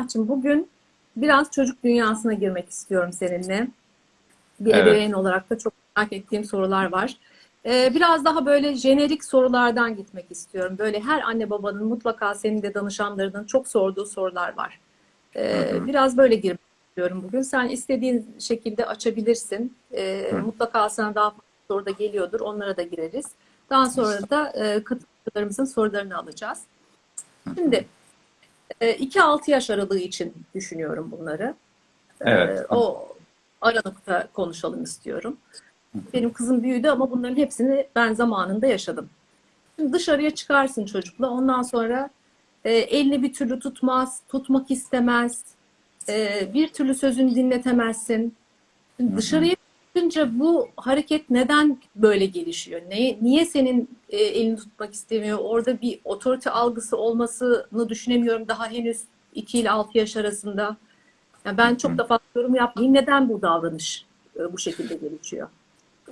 Emrah'cığım bugün biraz çocuk dünyasına girmek istiyorum seninle. Bir Evet. ebeveyn olarak da çok merak ettiğim sorular var. Ee, biraz daha böyle jenerik sorulardan gitmek istiyorum. Böyle her anne babanın mutlaka senin de danışanlarının çok sorduğu sorular var. Ee, Hı hı. biraz böyle girmek istiyorum bugün. Sen istediğin şekilde açabilirsin. Ee, Hı. mutlaka sana daha fazla soru da geliyordur. Onlara da gireriz. Daha sonra da e, katılımcılarımızın sorularını alacağız. Şimdi 2-6 yaş aralığı için düşünüyorum bunları. Evet. Ee, O aralıkta konuşalım istiyorum. Benim kızım büyüdü ama bunların hepsini ben zamanında yaşadım. Şimdi dışarıya çıkarsın çocukla. Ondan sonra e, elini bir türlü tutmaz, tutmak istemez. e, bir türlü sözünü dinletemezsin. Şimdi dışarıya çıkınca bu hareket neden böyle gelişiyor? Ne, niye senin e, elini tutmak istemiyor? Orada bir otorite algısı olmasını düşünemiyorum daha henüz 2 ile 6 yaş arasında. Yani ben çok da fazla yorum yapmayayım. Neden bu davranış e, bu şekilde gelişiyor?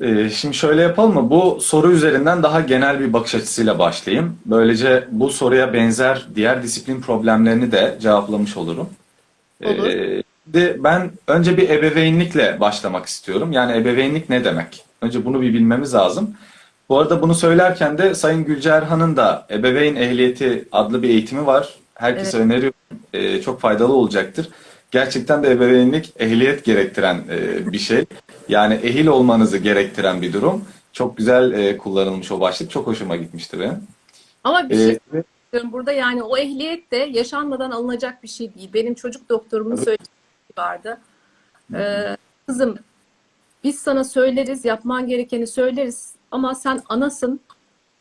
Ee, şimdi şöyle yapalım mı? Bu soru üzerinden daha genel bir bakış açısıyla başlayayım. Böylece bu soruya benzer diğer disiplin problemlerini de cevaplamış olurum. Olur. Ee, de ben önce bir ebeveynlikle başlamak istiyorum. Yani ebeveynlik ne demek? Önce bunu bir bilmemiz lazım. Bu arada bunu söylerken de Sayın Gülcerhan'ın da Ebeveyn Ehliyeti adlı bir eğitimi var. Herkese öneriyorum. Ee, çok faydalı olacaktır. Gerçekten de ebeveynlik ehliyet gerektiren e, bir şey. Yani ehil olmanızı gerektiren bir durum. Çok güzel e, kullanılmış o başlık. Çok hoşuma gitmişti benim. Ama bir şey Ee, burada yani o ehliyet de yaşanmadan alınacak bir şey değil. Benim çocuk doktorumun Evet. söylediği vardı. Ee, kızım biz sana söyleriz, yapman gerekeni söyleriz ama sen anasın.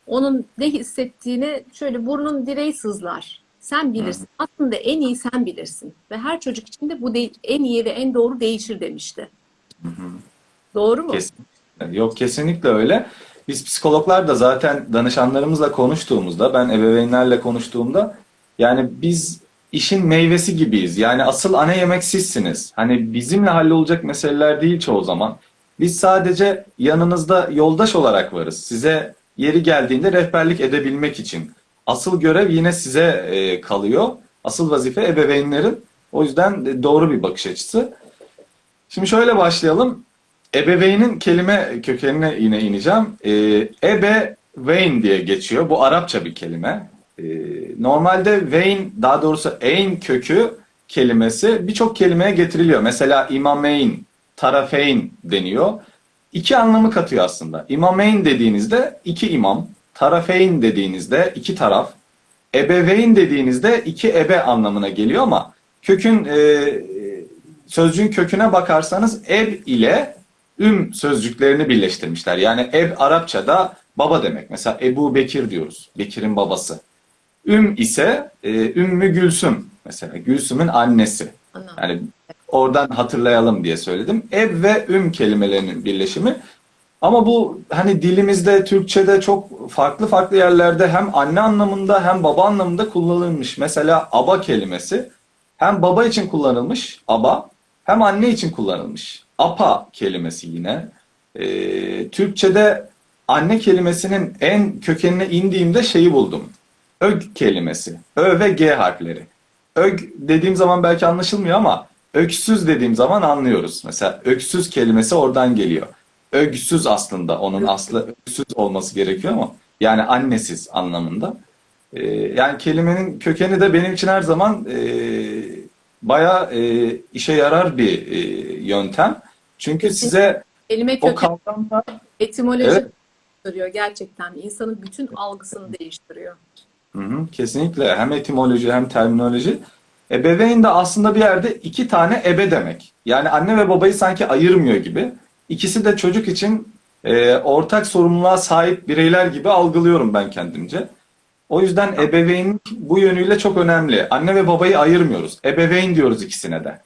Onun ne hissettiğini şöyle burnun direği sızlar. Sen bilirsin. Aslında en iyi sen bilirsin. Ve her çocuk için de bu en iyi ve en doğru değişir demişti. Doğru mu? Kesinlikle. Yok kesinlikle öyle. Biz psikologlar da zaten danışanlarımızla konuştuğumuzda, ben ebeveynlerle konuştuğumda yani biz işin meyvesi gibiyiz. Yani asıl ana yemek sizsiniz. Hani bizimle hallolacak meseleler değil çoğu zaman. Biz sadece yanınızda yoldaş olarak varız. Size yeri geldiğinde rehberlik edebilmek için. Asıl görev yine size e, kalıyor. Asıl vazife ebeveynlerin. O yüzden de doğru bir bakış açısı. Şimdi şöyle başlayalım. Ebeveynin kelime kökenine yine ineceğim. Ee, ebeveyn diye geçiyor. Bu Arapça bir kelime. Ee, normalde veyn, daha doğrusu eyn kökü kelimesi birçok kelimeye getiriliyor. Mesela imameyn, tarafeyn deniyor. İki anlamı katıyor aslında. İmameyn dediğinizde iki imam, tarafeyn dediğinizde iki taraf, ebeveyn dediğinizde iki ebe anlamına geliyor ama kökün e, sözcüğün köküne bakarsanız ev ile üm sözcüklerini birleştirmişler. Yani ev Arapçada baba demek. Mesela Ebu Bekir diyoruz. Bekir'in babası. Üm ise e, Ümmü Gülsüm. Mesela Gülsüm'ün annesi. Anladım. Yani oradan hatırlayalım diye söyledim. Ev ve üm kelimelerinin birleşimi. Ama bu hani dilimizde, Türkçe'de çok farklı farklı yerlerde hem anne anlamında hem baba anlamında kullanılmış. Mesela aba kelimesi hem baba için kullanılmış aba hem anne için kullanılmış. Apa kelimesi yine. Ee, Türkçe'de anne kelimesinin en kökenine indiğimde şeyi buldum. Ög kelimesi. Ö ve G harfleri. Ög dediğim zaman belki anlaşılmıyor ama öksüz dediğim zaman anlıyoruz. Mesela öksüz kelimesi oradan geliyor. Ögsüz aslında onun aslı öksüz olması gerekiyor ama yani annesiz anlamında. Ee, yani kelimenin kökeni de benim için her zaman e, bayağı e, işe yarar bir e, yöntem. Çünkü size Kelime o kökeni kavramla etimoloji Evet. değiştiriyor gerçekten. İnsanın bütün algısını değiştiriyor. Hı hı, kesinlikle hem etimoloji hem terminoloji. Ebeveyn de aslında bir yerde iki tane ebe demek. Yani anne ve babayı sanki ayırmıyor gibi. İkisi de çocuk için e, ortak sorumluluğa sahip bireyler gibi algılıyorum ben kendimce. O yüzden ebeveyn bu yönüyle çok önemli. Anne ve babayı ayırmıyoruz. Ebeveyn diyoruz ikisine de.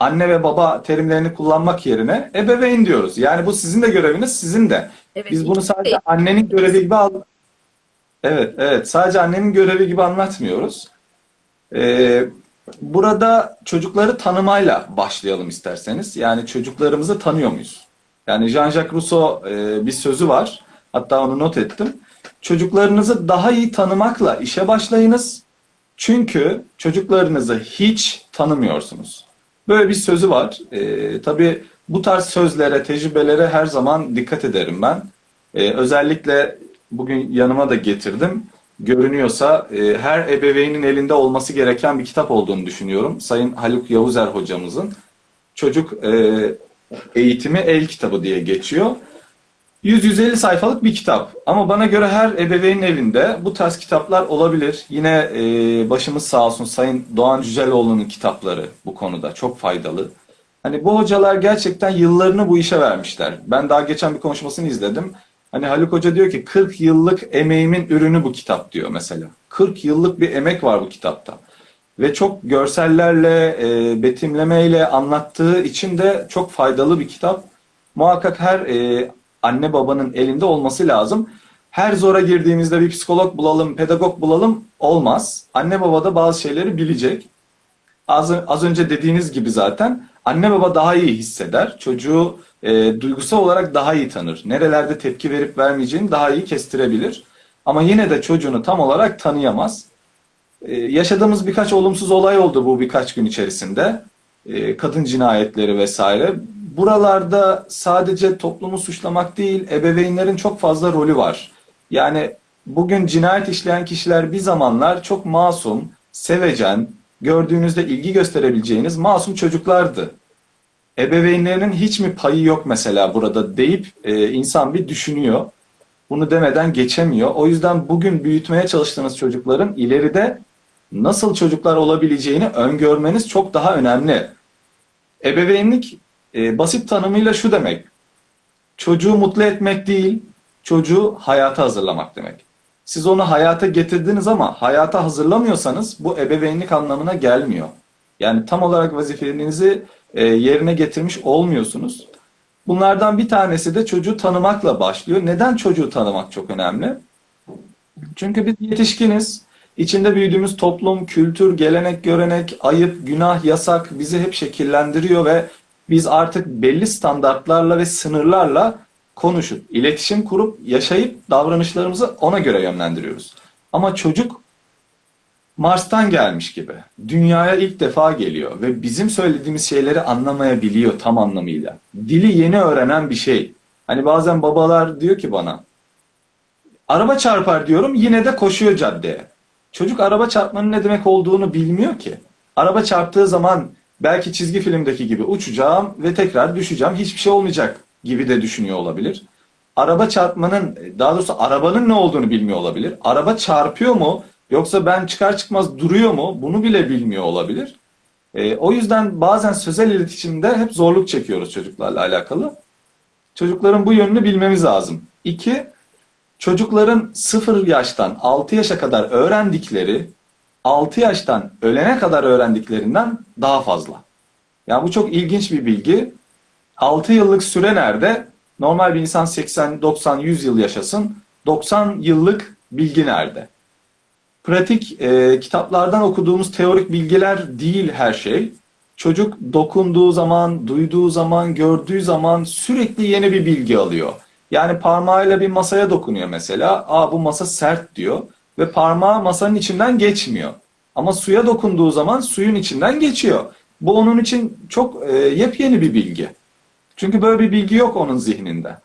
Anne ve baba terimlerini kullanmak yerine ebeveyn diyoruz. Yani bu sizin de göreviniz, sizin de. Evet, Biz bunu sadece annenin görevi gibi al Evet, evet. Sadece annenin görevi gibi anlatmıyoruz. Ee, burada çocukları tanımayla başlayalım isterseniz. Yani çocuklarımızı tanıyor muyuz? Yani Jean-Jacques Rousseau e, bir sözü var. Hatta onu not ettim. Çocuklarınızı daha iyi tanımakla işe başlayınız. Çünkü çocuklarınızı hiç tanımıyorsunuz. Böyle bir sözü var. Ee, tabii bu tarz sözlere, tecrübelere her zaman dikkat ederim ben. Ee, özellikle bugün yanıma da getirdim. Görünüyorsa e, her ebeveynin elinde olması gereken bir kitap olduğunu düşünüyorum. Sayın Haluk Yavuzer hocamızın. Çocuk e, eğitimi el kitabı diye geçiyor. 100-150 sayfalık bir kitap. Ama bana göre her ebeveynin evinde bu tarz kitaplar olabilir. Yine e, başımız sağ olsun Sayın Doğan Cüceloğlu'nun kitapları bu konuda çok faydalı. Hani bu hocalar gerçekten yıllarını bu işe vermişler. Ben daha geçen bir konuşmasını izledim. Hani Haluk Hoca diyor ki 40 yıllık emeğimin ürünü bu kitap diyor mesela. 40 yıllık bir emek var bu kitapta. Ve çok görsellerle, e, betimlemeyle anlattığı için de çok faydalı bir kitap. Muhakkak her e, anne babanın elinde olması lazım. Her zora girdiğimizde bir psikolog bulalım, pedagog bulalım olmaz. Anne baba da bazı şeyleri bilecek. Az, az önce dediğiniz gibi zaten anne baba daha iyi hisseder. Çocuğu e, duygusal olarak daha iyi tanır. Nerelerde tepki verip vermeyeceğini daha iyi kestirebilir. Ama yine de çocuğunu tam olarak tanıyamaz. Ee, yaşadığımız birkaç olumsuz olay oldu bu birkaç gün içerisinde. Ee, kadın cinayetleri vesaire. Buralarda sadece toplumu suçlamak değil, ebeveynlerin çok fazla rolü var. Yani bugün cinayet işleyen kişiler bir zamanlar çok masum, sevecen, gördüğünüzde ilgi gösterebileceğiniz masum çocuklardı. Ebeveynlerinin hiç mi payı yok mesela burada deyip e, insan bir düşünüyor. Bunu demeden geçemiyor. O yüzden bugün büyütmeye çalıştığınız çocukların ileride nasıl çocuklar olabileceğini öngörmeniz çok daha önemli. Ebeveynlik e, basit tanımıyla şu demek. Çocuğu mutlu etmek değil, çocuğu hayata hazırlamak demek. Siz onu hayata getirdiniz ama hayata hazırlamıyorsanız bu ebeveynlik anlamına gelmiyor. Yani tam olarak vazifenizi e, yerine getirmiş olmuyorsunuz. Bunlardan bir tanesi de çocuğu tanımakla başlıyor. Neden çocuğu tanımak çok önemli? Çünkü biz yetişkiniz. İçinde büyüdüğümüz toplum, kültür, gelenek, görenek, ayıp, günah, yasak bizi hep şekillendiriyor ve biz artık belli standartlarla ve sınırlarla konuşup, iletişim kurup, yaşayıp davranışlarımızı ona göre yönlendiriyoruz. Ama çocuk Mars'tan gelmiş gibi. Dünyaya ilk defa geliyor ve bizim söylediğimiz şeyleri anlamayabiliyor tam anlamıyla. Dili yeni öğrenen bir şey. Hani bazen babalar diyor ki bana araba çarpar diyorum yine de koşuyor caddeye. Çocuk araba çarpmanın ne demek olduğunu bilmiyor ki. Araba çarptığı zaman belki çizgi filmdeki gibi uçacağım ve tekrar düşeceğim hiçbir şey olmayacak gibi de düşünüyor olabilir. Araba çarpmanın daha doğrusu arabanın ne olduğunu bilmiyor olabilir. Araba çarpıyor mu Yoksa ben çıkar çıkmaz duruyor mu? Bunu bile bilmiyor olabilir. E, o yüzden bazen sözel iletişimde hep zorluk çekiyoruz çocuklarla alakalı. Çocukların bu yönünü bilmemiz lazım. İki, çocukların 0 yaştan 6 yaşa kadar öğrendikleri 6 yaştan ölene kadar öğrendiklerinden daha fazla. Yani bu çok ilginç bir bilgi. 6 yıllık süre nerede? Normal bir insan 80, 90, 100 yıl yaşasın. 90 yıllık bilgi nerede? Pratik e, kitaplardan okuduğumuz teorik bilgiler değil her şey. Çocuk dokunduğu zaman, duyduğu zaman, gördüğü zaman sürekli yeni bir bilgi alıyor. Yani parmağıyla bir masaya dokunuyor mesela. Aa bu masa sert diyor ve parmağı masanın içinden geçmiyor. Ama suya dokunduğu zaman suyun içinden geçiyor. Bu onun için çok e, yepyeni bir bilgi. Çünkü böyle bir bilgi yok onun zihninde.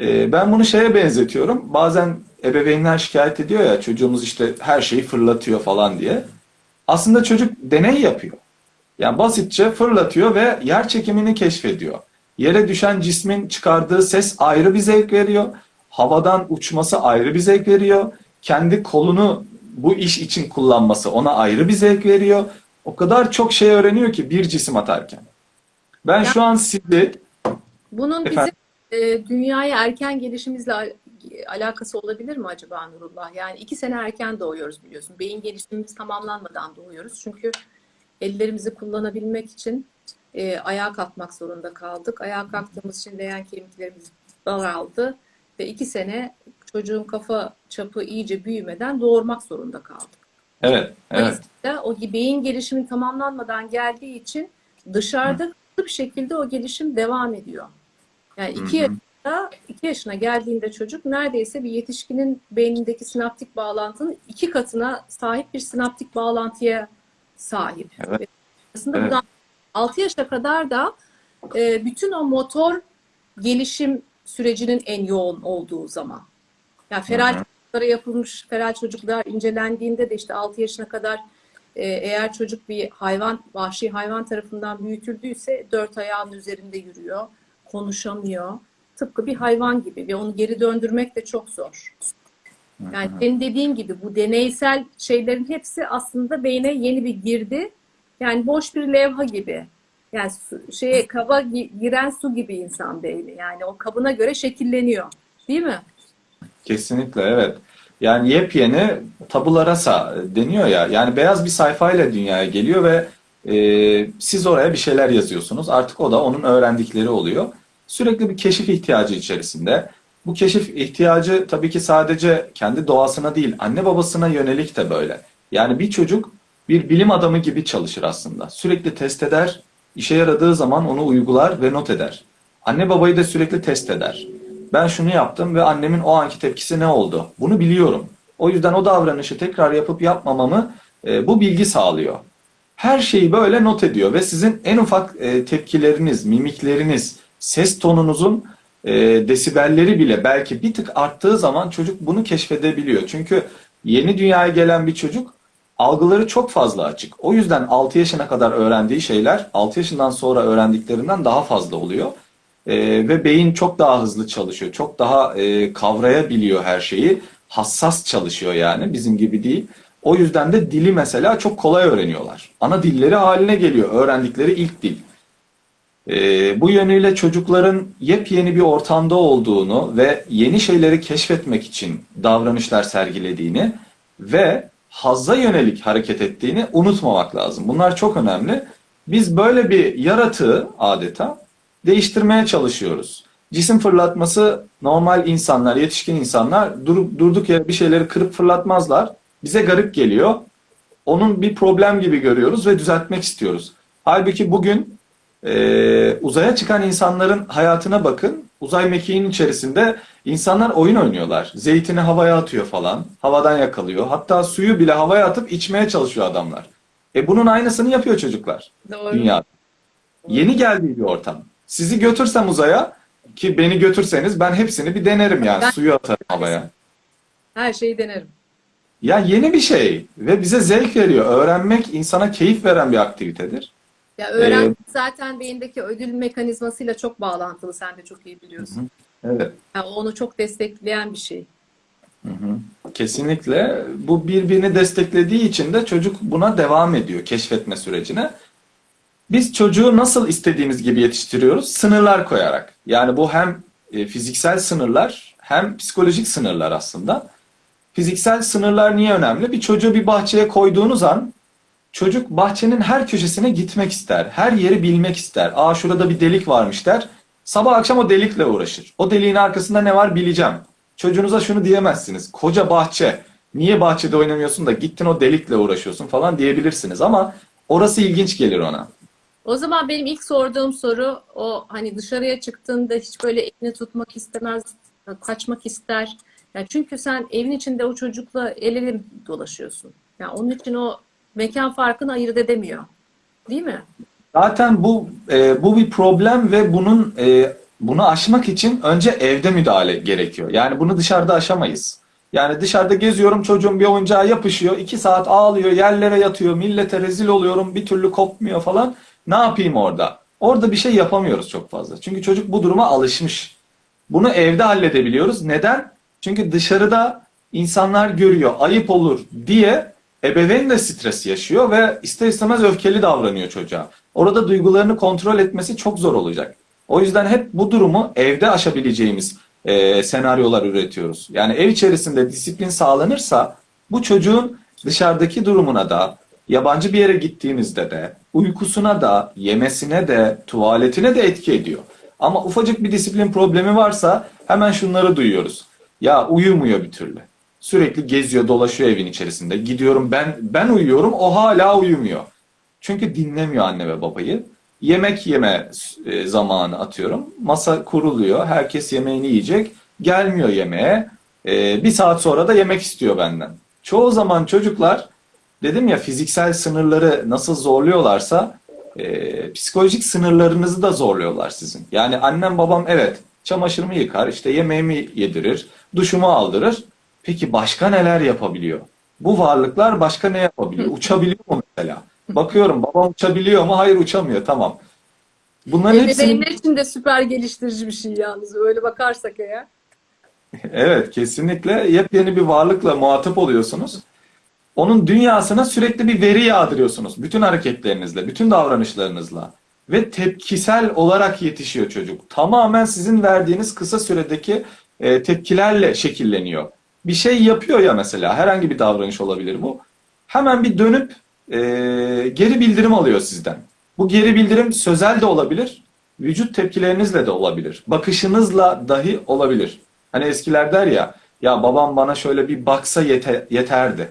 E, ben bunu şeye benzetiyorum. Bazen ebeveynler şikayet ediyor ya çocuğumuz işte her şeyi fırlatıyor falan diye. Aslında çocuk deney yapıyor. Yani basitçe fırlatıyor ve yer çekimini keşfediyor. Yere düşen cismin çıkardığı ses ayrı bir zevk veriyor. Havadan uçması ayrı bir zevk veriyor. Kendi kolunu bu iş için kullanması ona ayrı bir zevk veriyor. O kadar çok şey öğreniyor ki bir cisim atarken. Ben şu an sizi Bunun bizim Efendim? e, dünyaya erken gelişimizle alakası olabilir mi acaba Nurullah? Yani iki sene erken doğuyoruz biliyorsun. Beyin gelişimimiz tamamlanmadan doğuyoruz. Çünkü ellerimizi kullanabilmek için e, ayağa kalkmak zorunda kaldık. Ayağa kalktığımız için leğen kemiklerimiz daraldı. Ve iki sene çocuğun kafa çapı iyice büyümeden doğurmak zorunda kaldık. evet evet o beyin gelişimi tamamlanmadan geldiği için dışarıda hızlı bir şekilde o gelişim devam ediyor. Yani iki Hı hı. Yaşında, 2 yaşına geldiğinde çocuk neredeyse bir yetişkinin beynindeki sinaptik bağlantının iki katına sahip bir sinaptik bağlantıya sahip. Evet. Ve Aslında Evet. buradan 6 yaşa kadar da e, bütün o motor gelişim sürecinin en yoğun olduğu zaman. Yani feral Hı hı. çocuklara yapılmış feral çocuklar incelendiğinde de işte 6 yaşına kadar e, eğer çocuk bir hayvan, vahşi hayvan tarafından büyütüldüyse dört ayağın üzerinde yürüyor, konuşamıyor. Tıpkı bir hayvan gibi ve onu geri döndürmek de çok zor. Yani senin dediğin gibi bu deneysel şeylerin hepsi aslında beyne yeni bir girdi. Yani boş bir levha gibi. Yani su, şeye kaba gi- giren su gibi insan beyni. Yani o kabına göre şekilleniyor. Değil mi? Kesinlikle evet. Yani yepyeni tabula rasa deniyor ya. Yani beyaz bir sayfayla dünyaya geliyor ve e, siz oraya bir şeyler yazıyorsunuz. Artık o da onun öğrendikleri oluyor. Sürekli bir keşif ihtiyacı içerisinde. Bu keşif ihtiyacı tabii ki sadece kendi doğasına değil, anne babasına yönelik de böyle. Yani bir çocuk bir bilim adamı gibi çalışır aslında. Sürekli test eder, işe yaradığı zaman onu uygular ve not eder. Anne babayı da sürekli test eder. Ben şunu yaptım ve annemin o anki tepkisi ne oldu? Bunu biliyorum. O yüzden o davranışı tekrar yapıp yapmamamı e, bu bilgi sağlıyor. Her şeyi böyle not ediyor ve sizin en ufak e, tepkileriniz, mimikleriniz, ses tonunuzun e, desibelleri bile belki bir tık arttığı zaman çocuk bunu keşfedebiliyor. Çünkü yeni dünyaya gelen bir çocuk algıları çok fazla açık. O yüzden 6 yaşına kadar öğrendiği şeyler 6 yaşından sonra öğrendiklerinden daha fazla oluyor. Ee, ve beyin çok daha hızlı çalışıyor. Çok daha e, kavrayabiliyor her şeyi. Hassas çalışıyor yani bizim gibi değil. O yüzden de dili mesela çok kolay öğreniyorlar. Ana dilleri haline geliyor öğrendikleri ilk dil. Ee, bu yönüyle çocukların yepyeni bir ortamda olduğunu ve yeni şeyleri keşfetmek için davranışlar sergilediğini ve hazza yönelik hareket ettiğini unutmamak lazım. Bunlar çok önemli. Biz böyle bir yaratığı adeta değiştirmeye çalışıyoruz. Cisim fırlatması normal insanlar, yetişkin insanlar durup durduk yere bir şeyleri kırıp fırlatmazlar. Bize garip geliyor. Onun bir problem gibi görüyoruz ve düzeltmek istiyoruz. Halbuki bugün e, uzaya çıkan insanların hayatına bakın. Uzay mekiğinin içerisinde insanlar oyun oynuyorlar. Zeytini havaya atıyor falan. Havadan yakalıyor. Hatta suyu bile havaya atıp içmeye çalışıyor adamlar. E bunun aynısını yapıyor çocuklar Doğru. dünyada. Yeni geldiği bir ortam. Sizi götürsem uzaya ki beni götürseniz ben hepsini bir denerim yani. Ben- Suyu atarım havaya. Her şeyi denerim. Ya yeni bir şey ve bize zevk veriyor. Öğrenmek insana keyif veren bir aktivitedir. Ya öğrenmek zaten beyindeki ödül mekanizmasıyla çok bağlantılı. Sen de çok iyi biliyorsun. Evet. Yani onu çok destekleyen bir şey. Kesinlikle. Bu birbirini desteklediği için de çocuk buna devam ediyor keşfetme sürecine. Biz çocuğu nasıl istediğimiz gibi yetiştiriyoruz? Sınırlar koyarak. Yani bu hem e, fiziksel sınırlar hem psikolojik sınırlar aslında. Fiziksel sınırlar niye önemli? Bir çocuğu bir bahçeye koyduğunuz an çocuk bahçenin her köşesine gitmek ister. Her yeri bilmek ister. Aa şurada bir delik varmış der. Sabah akşam o delikle uğraşır. O deliğin arkasında ne var bileceğim. Çocuğunuza şunu diyemezsiniz. Koca bahçe. Niye bahçede oynamıyorsun da gittin o delikle uğraşıyorsun falan diyebilirsiniz ama orası ilginç gelir ona. O zaman benim ilk sorduğum soru o hani dışarıya çıktığında hiç böyle elini tutmak istemez, kaçmak ister. Ya çünkü sen evin içinde o çocukla el ele dolaşıyorsun. Ya onun için o mekan farkını ayırt edemiyor. Değil mi? Zaten bu e, bu bir problem ve bunun e, bunu aşmak için önce evde müdahale gerekiyor. Yani bunu dışarıda aşamayız. Yani dışarıda geziyorum çocuğum bir oyuncağa yapışıyor. iki saat ağlıyor, yerlere yatıyor, millete rezil oluyorum, bir türlü kopmuyor falan. Ne yapayım orada? Orada bir şey yapamıyoruz çok fazla. Çünkü çocuk bu duruma alışmış. Bunu evde halledebiliyoruz. Neden? Çünkü dışarıda insanlar görüyor, ayıp olur diye ebeveyn de stres yaşıyor ve ister istemez öfkeli davranıyor çocuğa. Orada duygularını kontrol etmesi çok zor olacak. O yüzden hep bu durumu evde aşabileceğimiz e, senaryolar üretiyoruz. Yani ev içerisinde disiplin sağlanırsa bu çocuğun dışarıdaki durumuna da, yabancı bir yere gittiğinizde de, uykusuna da, yemesine de, tuvaletine de etki ediyor. Ama ufacık bir disiplin problemi varsa hemen şunları duyuyoruz. Ya uyumuyor bir türlü. Sürekli geziyor, dolaşıyor evin içerisinde. Gidiyorum ben ben uyuyorum, o hala uyumuyor. Çünkü dinlemiyor anne ve babayı. yemek yeme e, zamanı atıyorum. Masa kuruluyor. Herkes yemeğini yiyecek. Gelmiyor yemeğe. E, bir saat sonra da yemek istiyor benden. Çoğu zaman çocuklar dedim ya fiziksel sınırları nasıl zorluyorlarsa e, psikolojik sınırlarınızı da zorluyorlar sizin. Yani annem babam evet çamaşırımı yıkar, işte yemeğimi yedirir, duşumu aldırır. Peki başka neler yapabiliyor? Bu varlıklar başka ne yapabiliyor? Uçabiliyor mu mesela? Bakıyorum babam uçabiliyor mu? Hayır uçamıyor. Tamam. Bunların hepsini Ebeveynler için de süper geliştirici bir şey yalnız. Öyle bakarsak eğer. Evet, kesinlikle yepyeni bir varlıkla muhatap oluyorsunuz. Onun dünyasına sürekli bir veri yağdırıyorsunuz. Bütün hareketlerinizle, bütün davranışlarınızla. Ve tepkisel olarak yetişiyor çocuk. Tamamen sizin verdiğiniz kısa süredeki e, tepkilerle şekilleniyor. Bir şey yapıyor ya mesela, herhangi bir davranış olabilir bu. Hemen bir dönüp e, geri bildirim alıyor sizden. Bu geri bildirim sözel de olabilir, vücut tepkilerinizle de olabilir. Bakışınızla dahi olabilir. Hani eskiler der ya, ya babam bana şöyle bir baksa yete- yeterdi.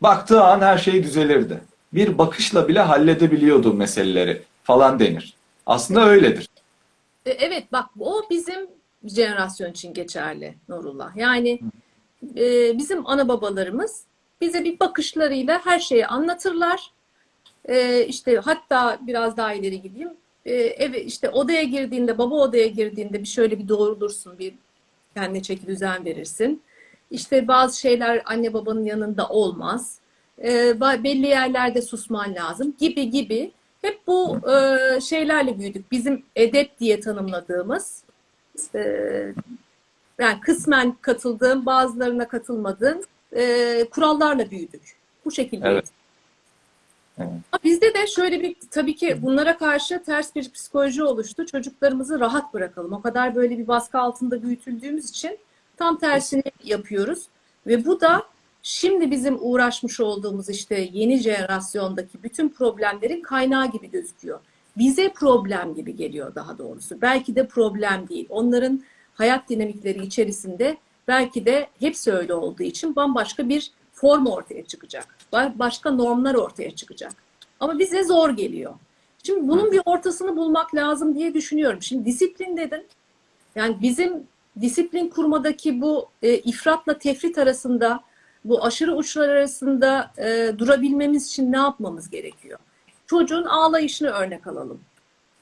Baktığı an her şey düzelirdi. Bir bakışla bile halledebiliyordu meseleleri falan denir. Aslında öyledir. E, Evet bak o bizim jenerasyon için geçerli Nurullah. Yani e, bizim ana babalarımız bize bir bakışlarıyla her şeyi anlatırlar. E, işte hatta biraz daha ileri gideyim. E, eve işte odaya girdiğinde, baba odaya girdiğinde bir şöyle bir doğrulursun, bir kendine çeki düzen verirsin. İşte bazı şeyler anne babanın yanında olmaz. E, belli yerlerde susman lazım gibi gibi. Hep bu e, şeylerle büyüdük. Bizim edep diye tanımladığımız e, yani kısmen katıldığım, bazılarına katılmadığım e, kurallarla büyüdük. Bu şekilde. Evet. Evet. Bizde de şöyle bir tabii ki bunlara karşı ters bir psikoloji oluştu. Çocuklarımızı rahat bırakalım. O kadar böyle bir baskı altında büyütüldüğümüz için tam tersini yapıyoruz. Ve bu da şimdi bizim uğraşmış olduğumuz işte yeni jenerasyondaki bütün problemlerin kaynağı gibi gözüküyor. Bize problem gibi geliyor daha doğrusu. Belki de problem değil. Onların hayat dinamikleri içerisinde belki de hepsi öyle olduğu için bambaşka bir form ortaya çıkacak. Ba- Başka normlar ortaya çıkacak. Ama bize zor geliyor. Şimdi bunun bir ortasını bulmak lazım diye düşünüyorum. Şimdi disiplin dedin. Yani bizim disiplin kurmadaki bu e, ifratla tefrit arasında, bu aşırı uçlar arasında e, durabilmemiz için ne yapmamız gerekiyor? Çocuğun ağlayışını örnek alalım.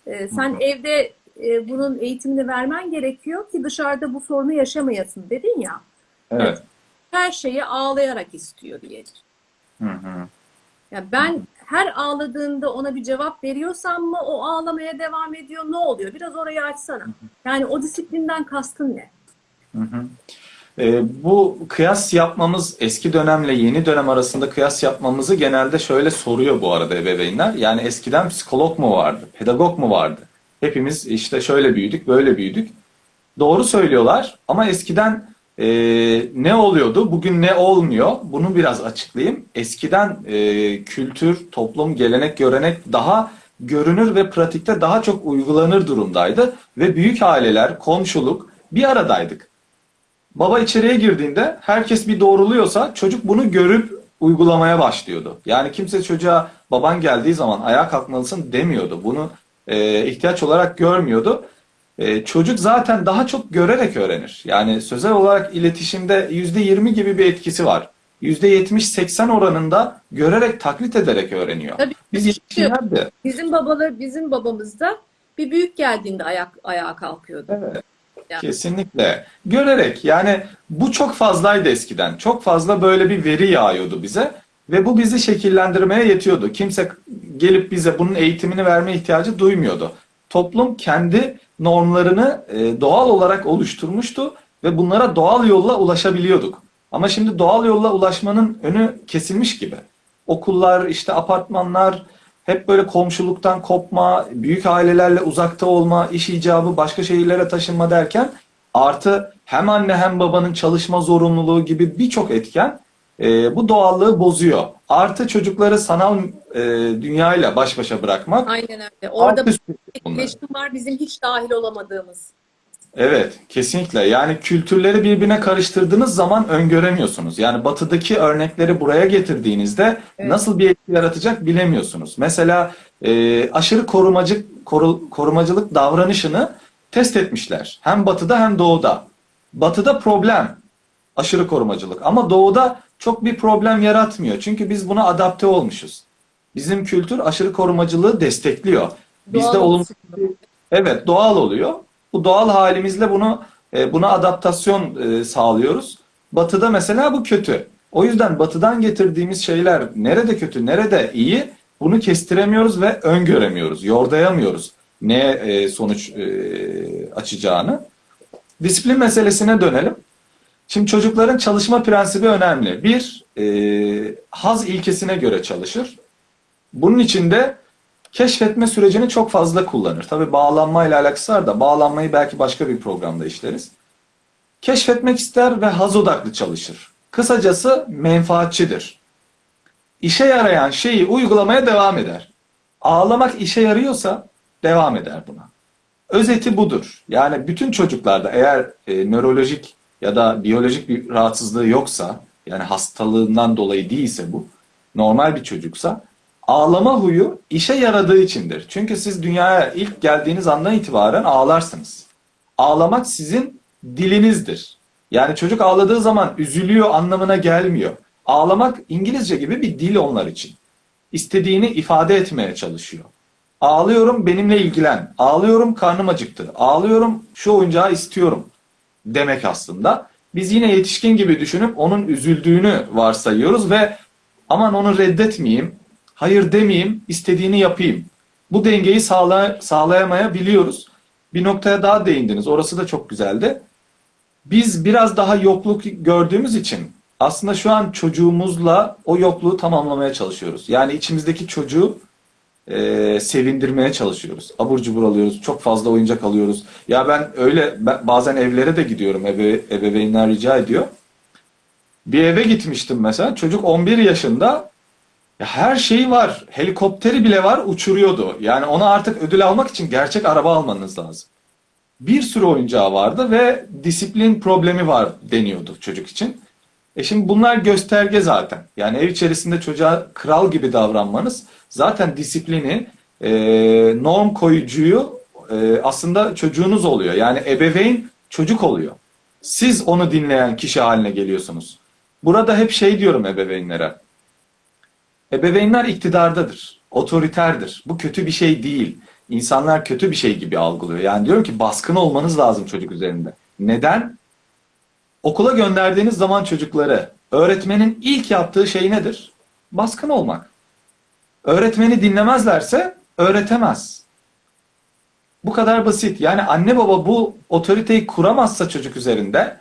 E, sen evde e, bunun eğitimini vermen gerekiyor ki dışarıda bu sorunu yaşamayasın dedin ya. Evet. Her şeyi ağlayarak istiyor diye. Hı hı. Ya ben her ağladığında ona bir cevap veriyorsam mı o ağlamaya devam ediyor ne oluyor? Biraz orayı açsana. Yani o disiplinden kastın ne? Hı hı. Ee, bu kıyas yapmamız eski dönemle yeni dönem arasında kıyas yapmamızı genelde şöyle soruyor bu arada ebeveynler. Yani eskiden psikolog mu vardı, pedagog mu vardı? Hepimiz işte şöyle büyüdük, böyle büyüdük. Doğru söylüyorlar ama eskiden e, ne oluyordu, bugün ne olmuyor? Bunu biraz açıklayayım. Eskiden e, kültür, toplum, gelenek, görenek daha görünür ve pratikte daha çok uygulanır durumdaydı. Ve büyük aileler, komşuluk bir aradaydık. Baba içeriye girdiğinde herkes bir doğruluyorsa çocuk bunu görüp uygulamaya başlıyordu. Yani kimse çocuğa baban geldiği zaman ayağa kalkmalısın demiyordu. Bunu e, ihtiyaç olarak görmüyordu. E, çocuk zaten daha çok görerek öğrenir. Yani sözel olarak iletişimde %20 gibi bir etkisi var. %70-80 oranında görerek taklit ederek öğreniyor. Tabii. Biz yetişkinler de Bizim babalar, bizim babamızda bir büyük geldiğinde ayak ayağa kalkıyordu. Evet. Yani. Kesinlikle. Görerek yani bu çok fazlaydı eskiden. Çok fazla böyle bir veri yağıyordu bize ve bu bizi şekillendirmeye yetiyordu. Kimse gelip bize bunun eğitimini verme ihtiyacı duymuyordu. Toplum kendi normlarını e, doğal olarak oluşturmuştu ve bunlara doğal yolla ulaşabiliyorduk. Ama şimdi doğal yolla ulaşmanın önü kesilmiş gibi. Okullar, işte apartmanlar, hep böyle komşuluktan kopma, büyük ailelerle uzakta olma, iş icabı, başka şehirlere taşınma derken artı hem anne hem babanın çalışma zorunluluğu gibi birçok etken e, bu doğallığı bozuyor. Artı çocukları sanal e, dünyayla baş başa bırakmak. Aynen öyle. Orada var bizim hiç dahil olamadığımız. Evet, kesinlikle. Yani kültürleri birbirine karıştırdığınız zaman öngöremiyorsunuz. Yani batıdaki örnekleri buraya getirdiğinizde Evet. nasıl bir etki yaratacak bilemiyorsunuz. Mesela e, aşırı korumacı koru- korumacılık davranışını test etmişler. Hem batıda hem doğuda. Batıda problem aşırı korumacılık ama doğuda çok bir problem yaratmıyor. Çünkü biz buna adapte olmuşuz. Bizim kültür aşırı korumacılığı destekliyor. Bizde olsun. Evet doğal oluyor. Bu doğal halimizle bunu e, buna adaptasyon e, sağlıyoruz. Batı'da mesela bu kötü. O yüzden Batı'dan getirdiğimiz şeyler nerede kötü, nerede iyi bunu kestiremiyoruz ve öngöremiyoruz, yordayamıyoruz ne e, sonuç açacağını. Disiplin meselesine dönelim. Şimdi çocukların çalışma prensibi önemli. Bir, e, haz ilkesine göre çalışır. Bunun için de keşfetme sürecini çok fazla kullanır. Tabii bağlanmayla alakası var da bağlanmayı belki başka bir programda işleriz. Keşfetmek ister ve haz odaklı çalışır. Kısacası menfaatçidir. İşe yarayan şeyi uygulamaya devam eder. Ağlamak işe yarıyorsa devam eder buna. Özeti budur. Yani bütün çocuklarda eğer e, nörolojik ya da biyolojik bir rahatsızlığı yoksa, yani hastalığından dolayı değilse bu, normal bir çocuksa, ağlama huyu işe yaradığı içindir. Çünkü siz dünyaya ilk geldiğiniz andan itibaren ağlarsınız. Ağlamak sizin dilinizdir. Yani çocuk ağladığı zaman üzülüyor anlamına gelmiyor. Ağlamak İngilizce gibi bir dil onlar için. İstediğini ifade etmeye çalışıyor. Ağlıyorum benimle ilgilen. Ağlıyorum karnım acıktı. Ağlıyorum şu oyuncağı istiyorum demek aslında. Biz yine yetişkin gibi düşünüp onun üzüldüğünü varsayıyoruz ve aman onu reddetmeyeyim, hayır demeyeyim, istediğini yapayım. Bu dengeyi sağla sağlayamayabiliyoruz. Bir noktaya daha değindiniz. Orası da çok güzeldi. Biz biraz daha yokluk gördüğümüz için aslında şu an çocuğumuzla o yokluğu tamamlamaya çalışıyoruz. Yani içimizdeki çocuğu e, sevindirmeye çalışıyoruz. Abur cubur alıyoruz. Çok fazla oyuncak alıyoruz. Ya ben öyle ben bazen evlere de gidiyorum. Ebe, ebeveynler rica ediyor. Bir eve gitmiştim mesela. Çocuk 11 yaşında. Ya her şeyi var. Helikopteri bile var. Uçuruyordu. Yani ona artık ödül almak için gerçek araba almanız lazım. Bir sürü oyuncağı vardı ve disiplin problemi var deniyordu çocuk için. E şimdi bunlar gösterge zaten. Yani ev içerisinde çocuğa kral gibi davranmanız zaten disiplini, e, norm koyucuyu e, aslında çocuğunuz oluyor. Yani ebeveyn çocuk oluyor. Siz onu dinleyen kişi haline geliyorsunuz. Burada hep şey diyorum ebeveynlere. Ebeveynler iktidardadır, otoriterdir. Bu kötü bir şey değil. İnsanlar kötü bir şey gibi algılıyor. Yani diyorum ki baskın olmanız lazım çocuk üzerinde. Neden? Okula gönderdiğiniz zaman çocukları öğretmenin ilk yaptığı şey nedir? Baskın olmak. Öğretmeni dinlemezlerse öğretemez. Bu kadar basit. Yani anne baba bu otoriteyi kuramazsa çocuk üzerinde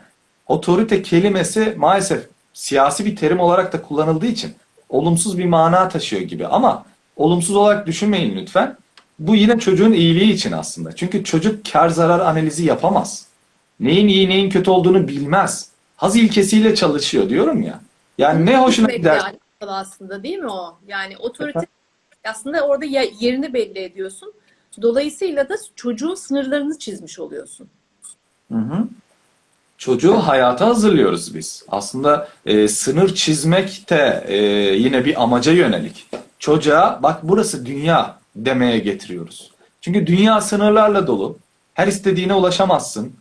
otorite kelimesi maalesef siyasi bir terim olarak da kullanıldığı için olumsuz bir mana taşıyor gibi. Ama olumsuz olarak düşünmeyin lütfen. Bu yine çocuğun iyiliği için aslında. Çünkü çocuk kar zarar analizi yapamaz. Neyin iyi neyin kötü olduğunu bilmez. Haz ilkesiyle çalışıyor diyorum ya. Yani ne hoşuna gider. alakalı aslında değil mi o? Yani otorite aslında orada yerini belli ediyorsun. Dolayısıyla da çocuğun sınırlarını çizmiş oluyorsun. Hı hı. Çocuğu hayata hazırlıyoruz biz. Aslında e, sınır çizmek de e, yine bir amaca yönelik. Çocuğa bak burası dünya demeye getiriyoruz. Çünkü dünya sınırlarla dolu. Her istediğine ulaşamazsın.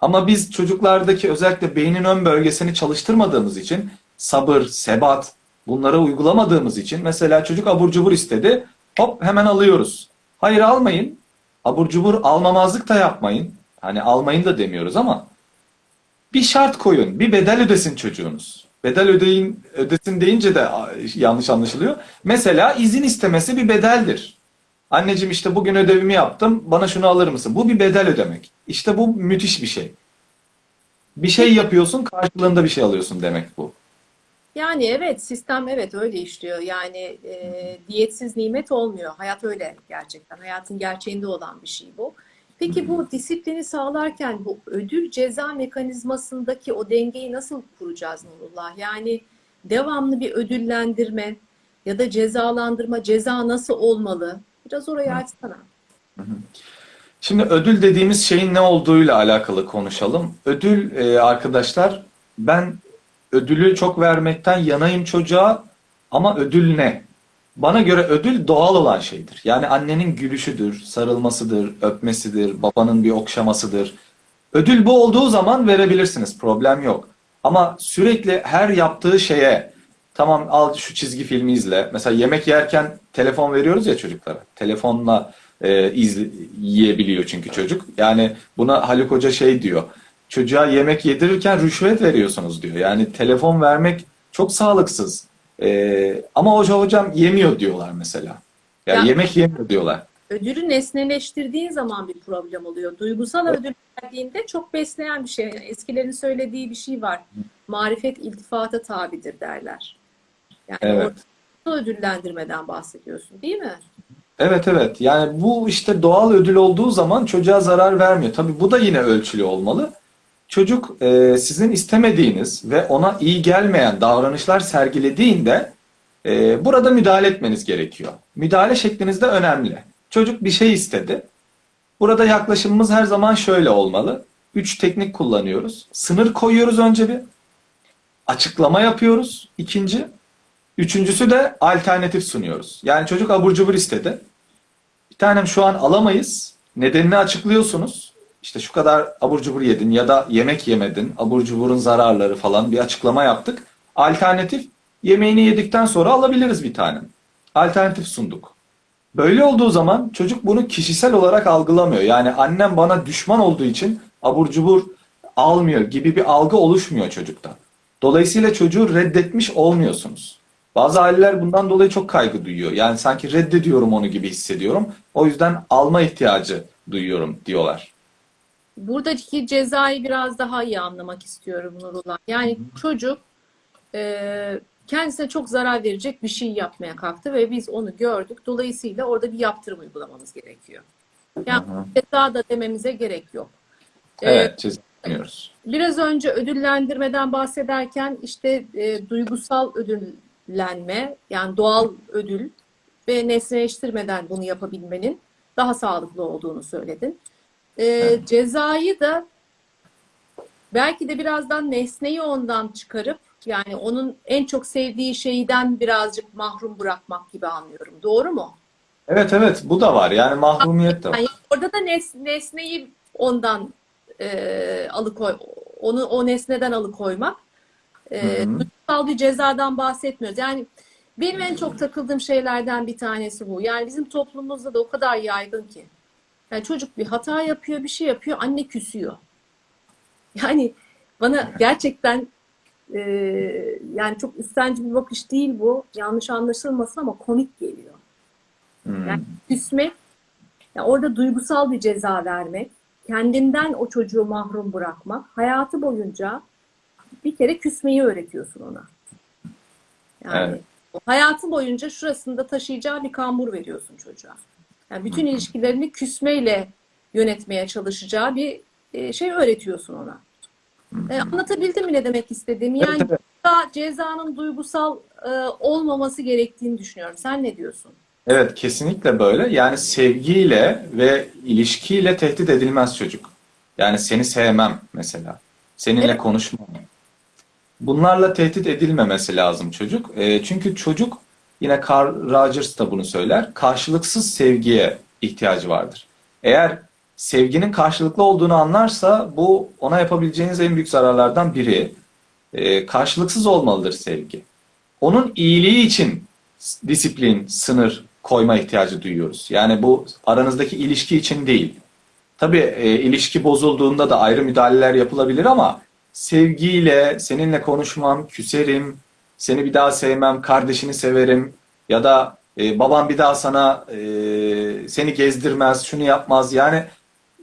Ama biz çocuklardaki özellikle beynin ön bölgesini çalıştırmadığımız için sabır, sebat bunları uygulamadığımız için mesela çocuk abur cubur istedi. Hop hemen alıyoruz. Hayır almayın. Abur cubur almamazlık da yapmayın. Hani almayın da demiyoruz ama bir şart koyun. Bir bedel ödesin çocuğunuz. Bedel ödeyin, ödesin deyince de yanlış anlaşılıyor. Mesela izin istemesi bir bedeldir. Anneciğim işte bugün ödevimi yaptım. Bana şunu alır mısın? Bu bir bedel ödemek. İşte bu müthiş bir şey. Bir şey yapıyorsun karşılığında bir şey alıyorsun demek bu. Yani evet sistem evet öyle işliyor. Yani e, diyetsiz nimet olmuyor. Hayat öyle gerçekten. Hayatın gerçeğinde olan bir şey bu. Peki bu disiplini sağlarken bu ödül ceza mekanizmasındaki o dengeyi nasıl kuracağız Nurullah? Yani devamlı bir ödüllendirme ya da cezalandırma, ceza nasıl olmalı? Biraz orayı açsana. Şimdi ödül dediğimiz şeyin ne olduğuyla alakalı konuşalım. Ödül e, arkadaşlar ben ödülü çok vermekten yanayım çocuğa ama ödül ne? bana göre ödül doğal olan şeydir. Yani annenin gülüşüdür, sarılmasıdır, öpmesidir, babanın bir okşamasıdır. Ödül bu olduğu zaman verebilirsiniz, problem yok. Ama sürekli her yaptığı şeye, tamam al şu çizgi filmi izle. Mesela yemek yerken telefon veriyoruz ya çocuklara. Telefonla e, izle, yiyebiliyor çünkü çocuk. Yani buna Haluk Hoca şey diyor. Çocuğa yemek yedirirken rüşvet veriyorsunuz diyor. Yani telefon vermek çok sağlıksız. E, ama hoca hocam yemiyor diyorlar mesela. Yani Ya- yemek yemiyor diyorlar. Ödülü nesneleştirdiğin zaman bir problem oluyor. Duygusal ödül verdiğinde çok besleyen bir şey. Yani eskilerin söylediği bir şey var. Marifet iltifata tabidir derler. Yani Evet. ödüllendirmeden bahsediyorsun değil mi? Evet evet. Yani bu işte doğal ödül olduğu zaman çocuğa zarar vermiyor. Tabii bu da yine ölçülü olmalı. Çocuk e, sizin istemediğiniz ve ona iyi gelmeyen davranışlar sergilediğinde e, burada müdahale etmeniz gerekiyor. Müdahale şekliniz de önemli. Çocuk bir şey istedi. Burada yaklaşımımız her zaman şöyle olmalı. Üç teknik kullanıyoruz. Sınır koyuyoruz önce bir. Açıklama yapıyoruz. ikinci. Üçüncüsü de alternatif sunuyoruz. Yani çocuk abur cubur istedi. Bir tanem şu an alamayız. Nedenini açıklıyorsunuz. İşte şu kadar abur cubur yedin ya da yemek yemedin. Abur cuburun zararları falan bir açıklama yaptık. Alternatif yemeğini yedikten sonra alabiliriz bir tanem. Alternatif sunduk. Böyle olduğu zaman çocuk bunu kişisel olarak algılamıyor. Yani annem bana düşman olduğu için abur cubur almıyor gibi bir algı oluşmuyor çocukta. Dolayısıyla çocuğu reddetmiş olmuyorsunuz. Bazı aileler bundan dolayı çok kaygı duyuyor. Yani sanki reddediyorum onu gibi hissediyorum. O yüzden alma ihtiyacı duyuyorum diyorlar. Buradaki cezayı biraz daha iyi anlamak istiyorum Nurullah. Yani çocuk e, kendisine çok zarar verecek bir şey yapmaya kalktı ve biz onu gördük. Dolayısıyla orada bir yaptırım uygulamamız gerekiyor. Yani Hı hı. ceza da dememize gerek yok. E, Evet, çizmiyoruz. Biraz önce ödüllendirmeden bahsederken işte e, duygusal ödüllenme yani doğal ödül ve nesneleştirmeden bunu yapabilmenin daha sağlıklı olduğunu söyledin. E, Evet. Cezayı da belki de birazdan nesneyi ondan çıkarıp yani onun en çok sevdiği şeyden birazcık mahrum bırakmak gibi anlıyorum. Doğru mu? Evet evet bu da var. Yani mahrumiyet de var. Yani orada da nes, nesneyi ondan e, alıkoy, onu o nesneden alıkoymak. E, duygusal bir cezadan bahsetmiyoruz. Yani benim en çok takıldığım şeylerden bir tanesi bu. Yani bizim toplumumuzda da o kadar yaygın ki. Yani çocuk bir hata yapıyor, bir şey yapıyor, anne küsüyor. Yani bana gerçekten e, yani çok üstenci bir bakış değil bu. Yanlış anlaşılmasın ama komik geliyor. Hmm. Yani küsmek, yani orada duygusal bir ceza vermek, kendinden o çocuğu mahrum bırakmak, hayatı boyunca bir kere küsmeyi öğretiyorsun ona. Yani Evet. hayatı boyunca şurasında taşıyacağı bir kambur veriyorsun çocuğa. Yani bütün ilişkilerini küsmeyle yönetmeye çalışacağı bir e, şey öğretiyorsun ona. E, anlatabildim mi ne demek istediğimi? Evet, Yani evet. ceza- cezanın duygusal e, olmaması gerektiğini düşünüyorum. Sen ne diyorsun? Evet kesinlikle böyle. Yani sevgiyle ve ilişkiyle tehdit edilmez çocuk. Yani seni sevmem mesela. Seninle Evet. konuşmam. Bunlarla tehdit edilmemesi lazım çocuk. E, çünkü çocuk yine Carl Rogers da bunu söyler. Karşılıksız sevgiye ihtiyacı vardır. Eğer sevginin karşılıklı olduğunu anlarsa bu ona yapabileceğiniz en büyük zararlardan biri. E, karşılıksız olmalıdır sevgi. Onun iyiliği için disiplin, sınır koyma ihtiyacı duyuyoruz. Yani bu aranızdaki ilişki için değil. Tabii e, ilişki bozulduğunda da ayrı müdahaleler yapılabilir ama sevgiyle, seninle konuşmam, küserim, seni bir daha sevmem, kardeşini severim ya da e, babam bir daha sana e, seni gezdirmez, şunu yapmaz. Yani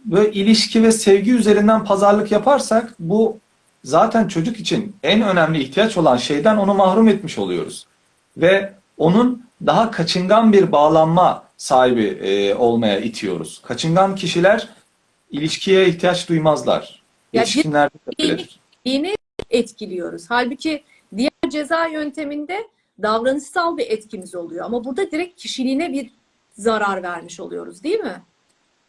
böyle ilişki ve sevgi üzerinden pazarlık yaparsak bu zaten çocuk için en önemli ihtiyaç olan şeyden onu mahrum etmiş oluyoruz. Ve onun daha kaçıngan bir bağlanma sahibi e, olmaya itiyoruz. Kaçıngan kişiler ilişkiye ihtiyaç duymazlar. Ya Yetişkinlerde de böyledir. Yeni etkiliyoruz. Halbuki ceza yönteminde davranışsal bir etkimiz oluyor. Ama burada direkt kişiliğine bir zarar vermiş oluyoruz değil mi?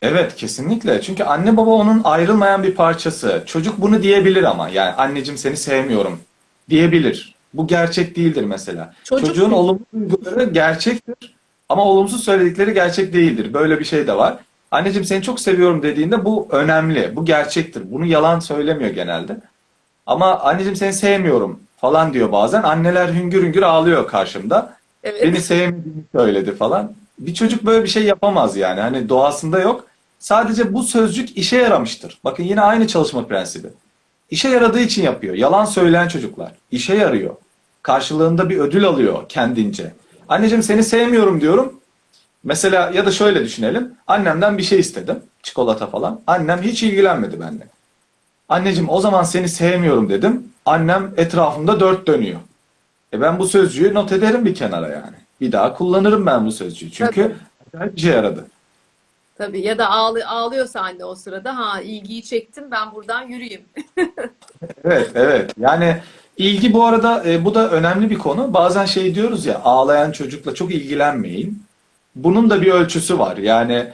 Evet kesinlikle. Çünkü anne baba onun ayrılmayan bir parçası. Çocuk bunu diyebilir ama yani anneciğim seni sevmiyorum diyebilir. Bu gerçek değildir mesela. Çocuk Çocuğun mu? olumlu duyguları gerçektir ama olumsuz söyledikleri gerçek değildir. Böyle bir şey de var. Anneciğim seni çok seviyorum dediğinde bu önemli, bu gerçektir. Bunu yalan söylemiyor genelde. Ama anneciğim seni sevmiyorum falan diyor bazen. Anneler hüngür hüngür ağlıyor karşımda. Evet. Beni sevmediğini söyledi falan. Bir çocuk böyle bir şey yapamaz yani. Hani doğasında yok. Sadece bu sözcük işe yaramıştır. Bakın yine aynı çalışma prensibi. İşe yaradığı için yapıyor. Yalan söyleyen çocuklar. İşe yarıyor. Karşılığında bir ödül alıyor kendince. Anneciğim seni sevmiyorum diyorum. Mesela ya da şöyle düşünelim. Annemden bir şey istedim. Çikolata falan. Annem hiç ilgilenmedi benimle. Anneciğim o zaman seni sevmiyorum dedim. Annem etrafımda dört dönüyor. E ben bu sözcüğü not ederim bir kenara yani. Bir daha kullanırım ben bu sözcüğü. Çünkü acayip işe yaradı. Tabii ya da ağlı, ağlıyorsa anne o sırada ha ilgiyi çektim ben buradan yürüyeyim. Evet, evet. Yani ilgi bu arada e, bu da önemli bir konu. Bazen şey diyoruz ya ağlayan çocukla çok ilgilenmeyin. Bunun da bir ölçüsü var. Yani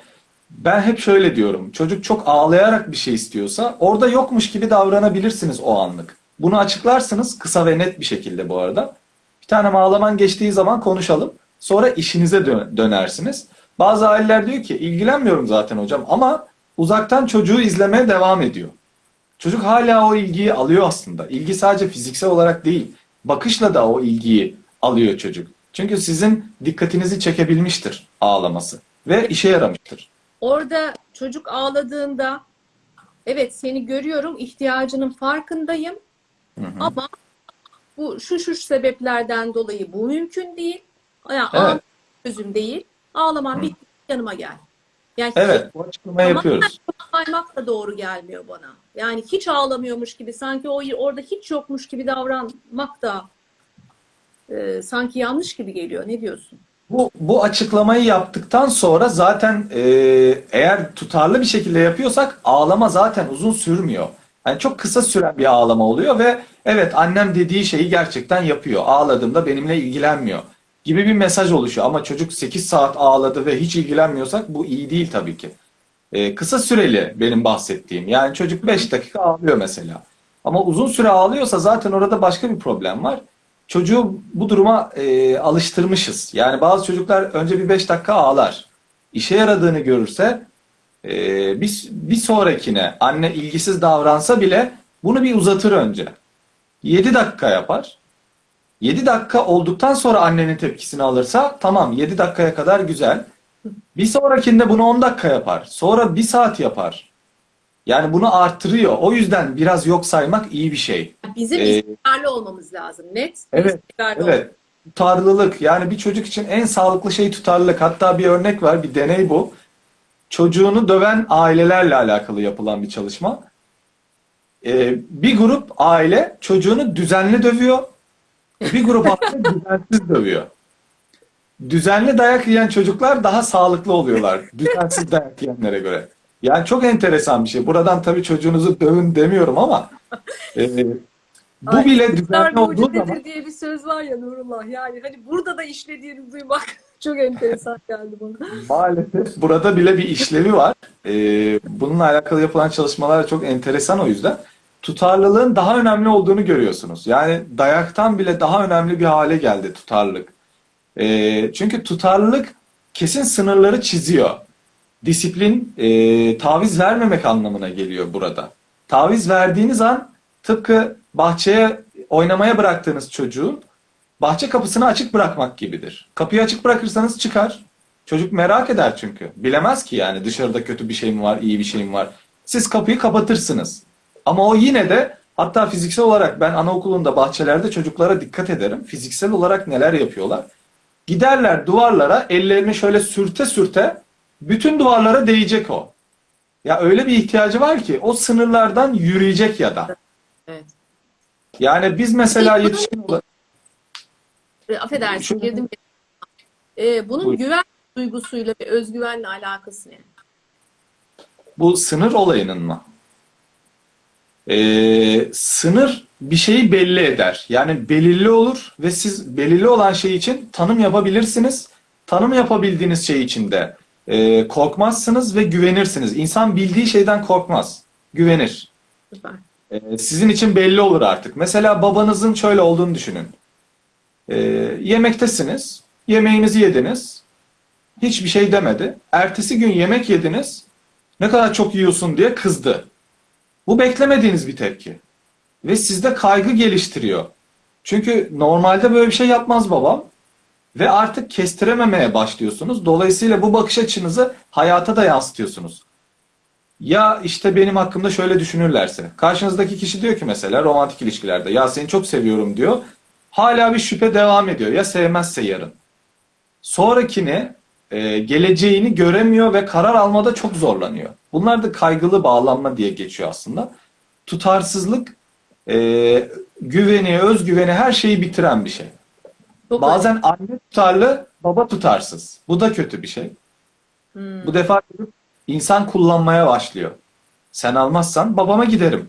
ben hep şöyle diyorum. Çocuk çok ağlayarak bir şey istiyorsa orada yokmuş gibi davranabilirsiniz o anlık. Bunu açıklarsınız kısa ve net bir şekilde bu arada. Bir tane ağlaman geçtiği zaman konuşalım. Sonra işinize dö- dönersiniz. Bazı aileler diyor ki ilgilenmiyorum zaten hocam ama uzaktan çocuğu izlemeye devam ediyor. Çocuk hala o ilgiyi alıyor aslında. İlgi sadece fiziksel olarak değil, bakışla da o ilgiyi alıyor çocuk. Çünkü sizin dikkatinizi çekebilmiştir ağlaması ve işe yaramıştır. Orada çocuk ağladığında evet seni görüyorum ihtiyacının farkındayım Hı hı. ama bu şu şu sebeplerden dolayı bu mümkün değil. Yani Evet. ağlamak çözüm değil. Ağlaman bitti yanıma gel. Yani Evet, bu açıklamayı Ama- yapıyoruz. saymak da doğru gelmiyor bana. Yani hiç ağlamıyormuş gibi, sanki o orada hiç yokmuş gibi davranmak da e, sanki yanlış gibi geliyor. Ne diyorsun? Bu, bu açıklamayı yaptıktan sonra zaten e, eğer tutarlı bir şekilde yapıyorsak ağlama zaten uzun sürmüyor. Yani çok kısa süren bir ağlama oluyor ve evet annem dediği şeyi gerçekten yapıyor. Ağladığımda benimle ilgilenmiyor gibi bir mesaj oluşuyor. Ama çocuk 8 saat ağladı ve hiç ilgilenmiyorsak bu iyi değil tabii ki. E, kısa süreli benim bahsettiğim. Yani çocuk 5 dakika ağlıyor mesela. Ama uzun süre ağlıyorsa zaten orada başka bir problem var. Çocuğu bu duruma e, alıştırmışız. Yani bazı çocuklar önce bir 5 dakika ağlar. İşe yaradığını görürse e, bir, bir sonrakine anne ilgisiz davransa bile bunu bir uzatır önce. 7 dakika yapar. 7 dakika olduktan sonra annenin tepkisini alırsa tamam 7 dakikaya kadar güzel. Bir sonrakinde bunu 10 dakika yapar. Sonra 1 saat yapar. Yani bunu arttırıyor. O yüzden biraz yok saymak iyi bir şey. Bizim Ee, istikrarlı olmamız lazım. Net. Evet, Evet. Tutarlılık. Yani bir çocuk için en sağlıklı şey tutarlılık. Hatta bir örnek var, bir deney bu. Çocuğunu döven ailelerle alakalı yapılan bir çalışma. Ee, bir grup aile çocuğunu düzenli dövüyor. Bir grup aile düzensiz dövüyor. Düzenli dayak yiyen çocuklar daha sağlıklı oluyorlar. Düzensiz dayak yiyenlere göre. Yani çok enteresan bir şey. Buradan tabii çocuğunuzu dövün demiyorum ama e, bu Ay, bile düzenli olduğu zaman diye bir söz var ya Nurullah. Yani hani burada da işlediğini duymak çok enteresan geldi bana. Maalesef burada bile bir işlevi var. Ee, bununla alakalı yapılan çalışmalar çok enteresan o yüzden. Tutarlılığın daha önemli olduğunu görüyorsunuz. Yani dayaktan bile daha önemli bir hale geldi tutarlılık. Ee, çünkü tutarlılık kesin sınırları çiziyor. Disiplin e, taviz vermemek anlamına geliyor burada. Taviz verdiğiniz an tıpkı bahçeye oynamaya bıraktığınız çocuğun bahçe kapısını açık bırakmak gibidir. Kapıyı açık bırakırsanız çıkar. Çocuk merak eder çünkü. Bilemez ki yani dışarıda kötü bir şey mi var, iyi bir şey mi var. Siz kapıyı kapatırsınız. Ama o yine de hatta fiziksel olarak ben anaokulunda bahçelerde çocuklara dikkat ederim. Fiziksel olarak neler yapıyorlar? Giderler duvarlara ellerini şöyle sürte sürte bütün duvarlara değecek o. Ya öyle bir ihtiyacı var ki o sınırlardan yürüyecek ya da. Evet. Yani biz mesela yetişkin olarak E, Affedersin girdim. E, bunun Buyurun. güven duygusuyla ve özgüvenle alakası ne? Bu sınır olayının mı? Ee, sınır bir şeyi belli eder. Yani belirli olur ve siz belirli olan şey için tanım yapabilirsiniz. Tanım yapabildiğiniz şey için de e, korkmazsınız ve güvenirsiniz. İnsan bildiği şeyden korkmaz, güvenir. Süper. E, sizin için belli olur artık. Mesela babanızın şöyle olduğunu düşünün. Ee, yemektesiniz, yemeğinizi yediniz, hiçbir şey demedi. Ertesi gün yemek yediniz, ne kadar çok yiyorsun diye kızdı. Bu beklemediğiniz bir tepki. Ve sizde kaygı geliştiriyor. Çünkü normalde böyle bir şey yapmaz babam. Ve artık kestirememeye başlıyorsunuz. Dolayısıyla bu bakış açınızı hayata da yansıtıyorsunuz. Ya işte benim hakkımda şöyle düşünürlerse. Karşınızdaki kişi diyor ki mesela romantik ilişkilerde ya seni çok seviyorum diyor. Hala bir şüphe devam ediyor. Ya sevmezse yarın. Sonrakini e, geleceğini göremiyor ve karar almada çok zorlanıyor. Bunlar da kaygılı bağlanma diye geçiyor aslında. Tutarsızlık e, güveni, özgüveni her şeyi bitiren bir şey. Çok Bazen anne tutarlı, baba tutarsız. Bu da kötü bir şey. Hmm. Bu defa insan kullanmaya başlıyor. Sen almazsan babama giderim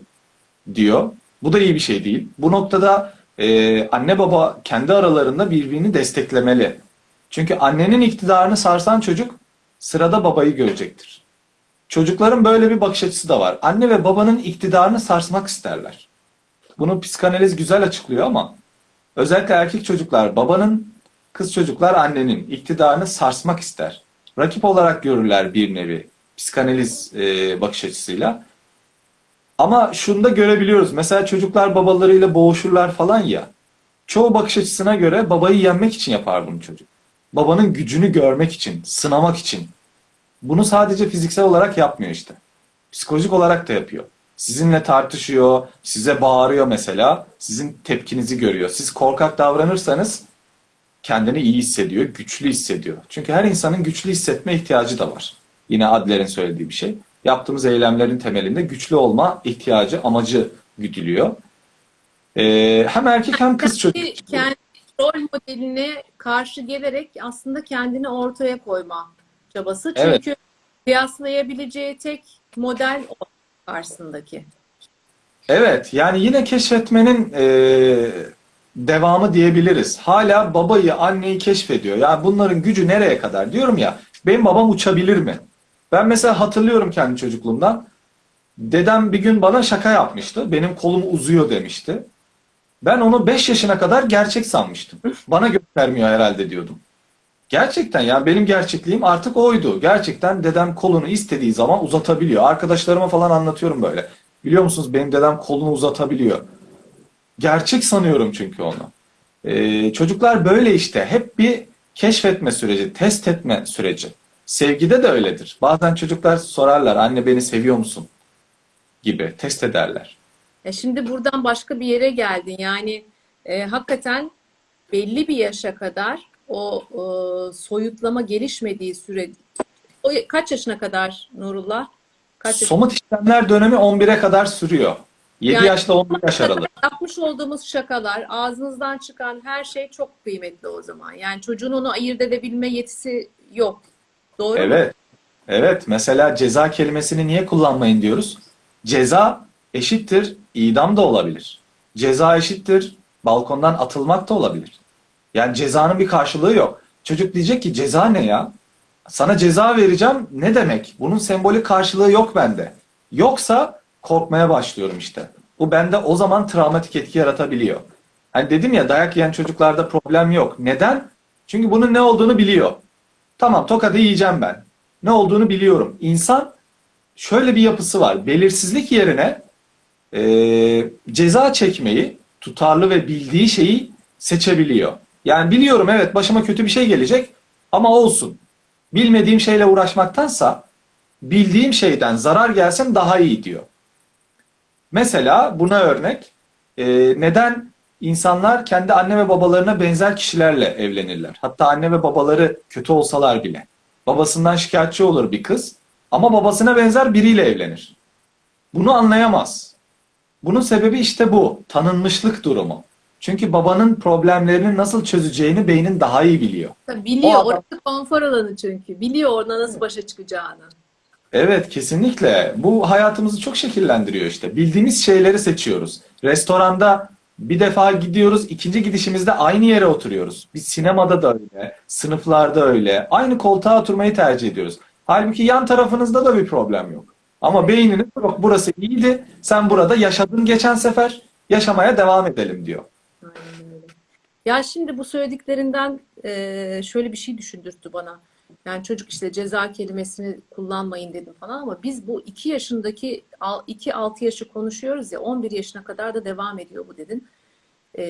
diyor. Bu da iyi bir şey değil. Bu noktada e, anne baba kendi aralarında birbirini desteklemeli. Çünkü annenin iktidarını sarsan çocuk sırada babayı görecektir. Çocukların böyle bir bakış açısı da var. Anne ve babanın iktidarını sarsmak isterler. Bunu psikanaliz güzel açıklıyor ama özellikle erkek çocuklar babanın, kız çocuklar annenin iktidarını sarsmak ister. Rakip olarak görürler bir nevi psikanaliz e, bakış açısıyla. Ama şunu da görebiliyoruz. Mesela çocuklar babalarıyla boğuşurlar falan ya. Çoğu bakış açısına göre babayı yenmek için yapar bunu çocuk. Babanın gücünü görmek için, sınamak için. Bunu sadece fiziksel olarak yapmıyor işte. Psikolojik olarak da yapıyor. Sizinle tartışıyor, size bağırıyor mesela. Sizin tepkinizi görüyor. Siz korkak davranırsanız kendini iyi hissediyor, güçlü hissediyor. Çünkü her insanın güçlü hissetme ihtiyacı da var. Yine Adler'in söylediği bir şey. Yaptığımız eylemlerin temelinde güçlü olma ihtiyacı, amacı güdülüyor. Ee, hem erkek hem kız çocuk. Kendi, rol modeline karşı gelerek aslında kendini ortaya koyma çabası. Evet. Çünkü kıyaslayabileceği tek model o karşısındaki. Evet, yani yine keşfetmenin e, devamı diyebiliriz. Hala babayı, anneyi keşfediyor. Yani bunların gücü nereye kadar? Diyorum ya, benim babam uçabilir mi? Ben mesela hatırlıyorum kendi çocukluğumdan. Dedem bir gün bana şaka yapmıştı. Benim kolum uzuyor demişti. Ben onu 5 yaşına kadar gerçek sanmıştım. Bana göstermiyor herhalde diyordum. Gerçekten ya benim gerçekliğim artık oydu. Gerçekten dedem kolunu istediği zaman uzatabiliyor. Arkadaşlarıma falan anlatıyorum böyle. Biliyor musunuz benim dedem kolunu uzatabiliyor. Gerçek sanıyorum çünkü onu. Ee, çocuklar böyle işte. Hep bir keşfetme süreci, test etme süreci. Sevgide de öyledir. Bazen çocuklar sorarlar anne beni seviyor musun? gibi test ederler. E şimdi buradan başka bir yere geldin. Yani e, hakikaten belli bir yaşa kadar o e, soyutlama gelişmediği süre o kaç yaşına kadar Nurullah? Kaç yaşına Somut işlemler dönemi 11'e kadar sürüyor. 7 Yani- yaşla 11 yaş aralığı. Yapmış olduğumuz şakalar, ağzınızdan çıkan her şey çok kıymetli o zaman. Yani çocuğun onu ayırt edebilme yetisi yok. Doğru mu? Evet. Evet. Mesela ceza kelimesini niye kullanmayın diyoruz? Ceza eşittir idam da olabilir. Ceza eşittir balkondan atılmak da olabilir. Yani cezanın bir karşılığı yok. Çocuk diyecek ki ceza ne ya? Sana ceza vereceğim ne demek? Bunun sembolik karşılığı yok bende. Yoksa korkmaya başlıyorum işte. Bu bende o zaman travmatik etki yaratabiliyor. Hani dedim ya dayak yiyen çocuklarda problem yok. Neden? Çünkü bunun ne olduğunu biliyor. Tamam tokadı yiyeceğim ben. Ne olduğunu biliyorum. İnsan şöyle bir yapısı var. Belirsizlik yerine e, ceza çekmeyi, tutarlı ve bildiği şeyi seçebiliyor. Yani biliyorum evet başıma kötü bir şey gelecek ama olsun. Bilmediğim şeyle uğraşmaktansa bildiğim şeyden zarar gelsin daha iyi diyor. Mesela buna örnek e, neden insanlar kendi anne ve babalarına benzer kişilerle evlenirler? Hatta anne ve babaları kötü olsalar bile. Babasından şikayetçi olur bir kız ama babasına benzer biriyle evlenir. Bunu anlayamaz. Bunun sebebi işte bu. Tanınmışlık durumu. Çünkü babanın problemlerini nasıl çözeceğini beynin daha iyi biliyor. Tabii Biliyor. O adam- Orası konfor alanı çünkü. Biliyor orada nasıl başa çıkacağını. Evet kesinlikle. Bu hayatımızı çok şekillendiriyor işte. Bildiğimiz şeyleri seçiyoruz. Restoranda bir defa gidiyoruz, ikinci gidişimizde aynı yere oturuyoruz. Bir sinemada da öyle, sınıflarda öyle. Aynı koltuğa oturmayı tercih ediyoruz. Halbuki yan tarafınızda da bir problem yok. Ama beyniniz yok burası iyiydi, sen burada yaşadın geçen sefer, yaşamaya devam edelim diyor. Ya şimdi bu söylediklerinden e, şöyle bir şey düşündürttü bana. Yani çocuk işte ceza kelimesini kullanmayın dedim falan ama biz bu 2 yaşındaki 2-6 yaşı konuşuyoruz ya 11 yaşına kadar da devam ediyor bu dedin. E,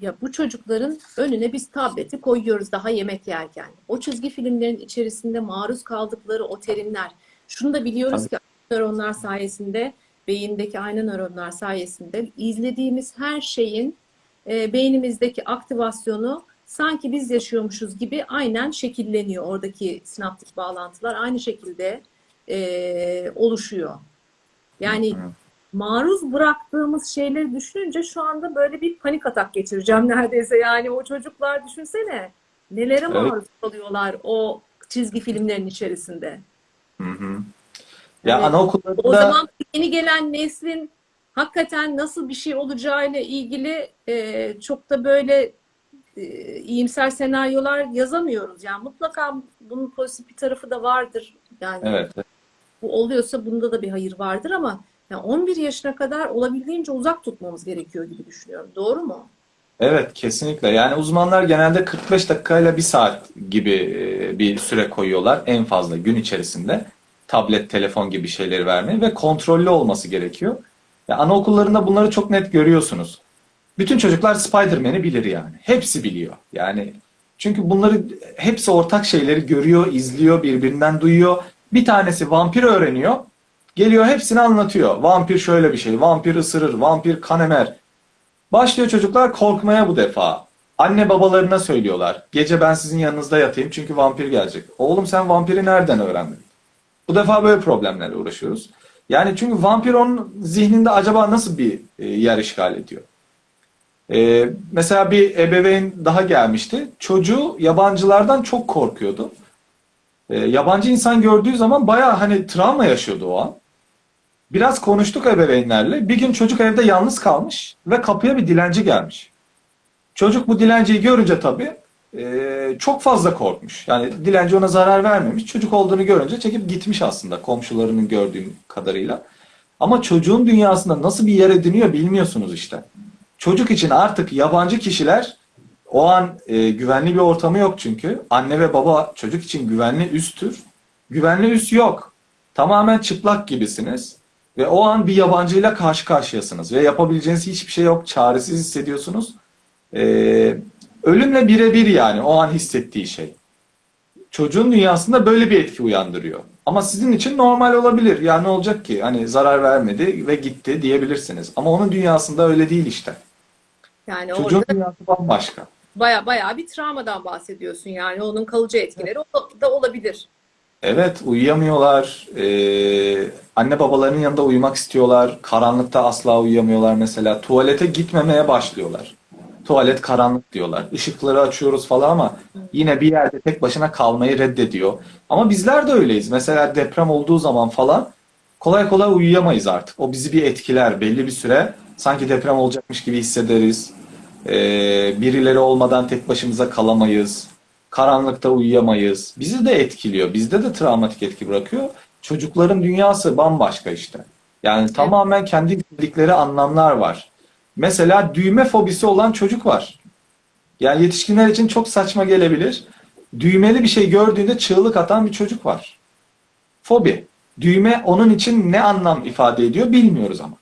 ya bu çocukların önüne biz tableti koyuyoruz daha yemek yerken. O çizgi filmlerin içerisinde maruz kaldıkları o terimler. Şunu da biliyoruz ki nöronlar sayesinde, beyindeki aynı nöronlar sayesinde izlediğimiz her şeyin e, beynimizdeki aktivasyonu sanki biz yaşıyormuşuz gibi aynen şekilleniyor. Oradaki sinaptik bağlantılar aynı şekilde e, oluşuyor. Yani maruz bıraktığımız şeyleri düşününce şu anda böyle bir panik atak geçireceğim neredeyse. Yani o çocuklar düşünsene nelere Evet. maruz kalıyorlar o çizgi filmlerin içerisinde. Hı hı. Ya Evet. O anaokullarında zaman yeni gelen neslin hakikaten nasıl bir şey olacağıyla ilgili e, çok da böyle e, iyimser senaryolar yazamıyoruz. Yani mutlaka bunun pozitif bir tarafı da vardır. Yani evet. bu oluyorsa bunda da bir hayır vardır ama yani 11 yaşına kadar olabildiğince uzak tutmamız gerekiyor gibi düşünüyorum. Doğru mu? Evet, kesinlikle. Yani uzmanlar genelde 45 dakikayla bir saat gibi e, bir süre koyuyorlar en fazla gün içerisinde. Tablet, telefon gibi şeyleri vermeye ve kontrollü olması gerekiyor. Ya anaokullarında bunları çok net görüyorsunuz. Bütün çocuklar Spider-Man'i bilir yani. Hepsi biliyor. Yani çünkü bunları hepsi ortak şeyleri görüyor, izliyor, birbirinden duyuyor. Bir tanesi vampir öğreniyor. Geliyor hepsini anlatıyor. Vampir şöyle bir şey, vampir ısırır, vampir kan emer. Başlıyor çocuklar korkmaya bu defa. Anne babalarına söylüyorlar. Gece ben sizin yanınızda yatayım çünkü vampir gelecek. Oğlum sen vampiri nereden öğrendin? Bu defa böyle problemlerle uğraşıyoruz. Yani çünkü vampir onun zihninde acaba nasıl bir e, yer işgal ediyor? E, mesela bir ebeveyn daha gelmişti. Çocuğu yabancılardan çok korkuyordu. E, yabancı insan gördüğü zaman bayağı hani travma yaşıyordu o an. Biraz konuştuk ebeveynlerle. Bir gün çocuk evde yalnız kalmış ve kapıya bir dilenci gelmiş. Çocuk bu dilenciyi görünce tabii e, çok fazla korkmuş. Yani dilenci ona zarar vermemiş. Çocuk olduğunu görünce çekip gitmiş aslında komşularının gördüğüm kadarıyla. Ama çocuğun dünyasında nasıl bir yer ediniyor bilmiyorsunuz işte. Çocuk için artık yabancı kişiler o an e, güvenli bir ortamı yok çünkü. Anne ve baba çocuk için güvenli üsttür. Güvenli üst yok. Tamamen çıplak gibisiniz. Ve o an bir yabancıyla karşı karşıyasınız. Ve yapabileceğiniz hiçbir şey yok. Çaresiz hissediyorsunuz. Ee, ölümle birebir yani o an hissettiği şey. Çocuğun dünyasında böyle bir etki uyandırıyor. Ama sizin için normal olabilir. Ya ne olacak ki? Hani zarar vermedi ve gitti diyebilirsiniz. Ama onun dünyasında öyle değil işte. Yani Çocuğun orada dünyası bambaşka. baya baya bir travmadan bahsediyorsun. Yani onun kalıcı etkileri o- da olabilir. Evet, uyuyamıyorlar. Ee, anne babalarının yanında uyumak istiyorlar. Karanlıkta asla uyuyamıyorlar mesela. Tuvalete gitmemeye başlıyorlar. Tuvalet karanlık diyorlar. Işıkları açıyoruz falan ama yine bir yerde tek başına kalmayı reddediyor. Ama bizler de öyleyiz. Mesela deprem olduğu zaman falan kolay kolay uyuyamayız artık. O bizi bir etkiler belli bir süre. Sanki deprem olacakmış gibi hissederiz. Ee, birileri olmadan tek başımıza kalamayız. Karanlıkta uyuyamayız. Bizi de etkiliyor. Bizde de travmatik etki bırakıyor. Çocukların dünyası bambaşka işte. Yani tamamen kendi bildikleri anlamlar var. Mesela düğme fobisi olan çocuk var. Yani yetişkinler için çok saçma gelebilir. Düğmeli bir şey gördüğünde çığlık atan bir çocuk var. Fobi. Düğme onun için ne anlam ifade ediyor bilmiyoruz ama.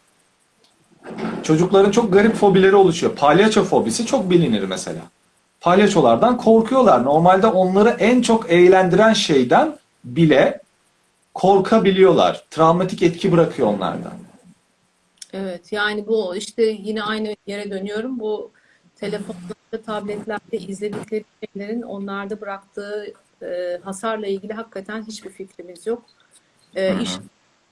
Çocukların çok garip fobileri oluşuyor. Palyaço fobisi çok bilinir mesela. Palyaçolardan korkuyorlar. Normalde onları en çok eğlendiren şeyden bile korkabiliyorlar. Travmatik etki bırakıyor onlardan. Evet yani bu işte yine aynı yere dönüyorum. Bu telefonlarda, tabletlerde izledikleri şeylerin onlarda bıraktığı e, hasarla ilgili hakikaten hiçbir fikrimiz yok. E, Hı hı. iş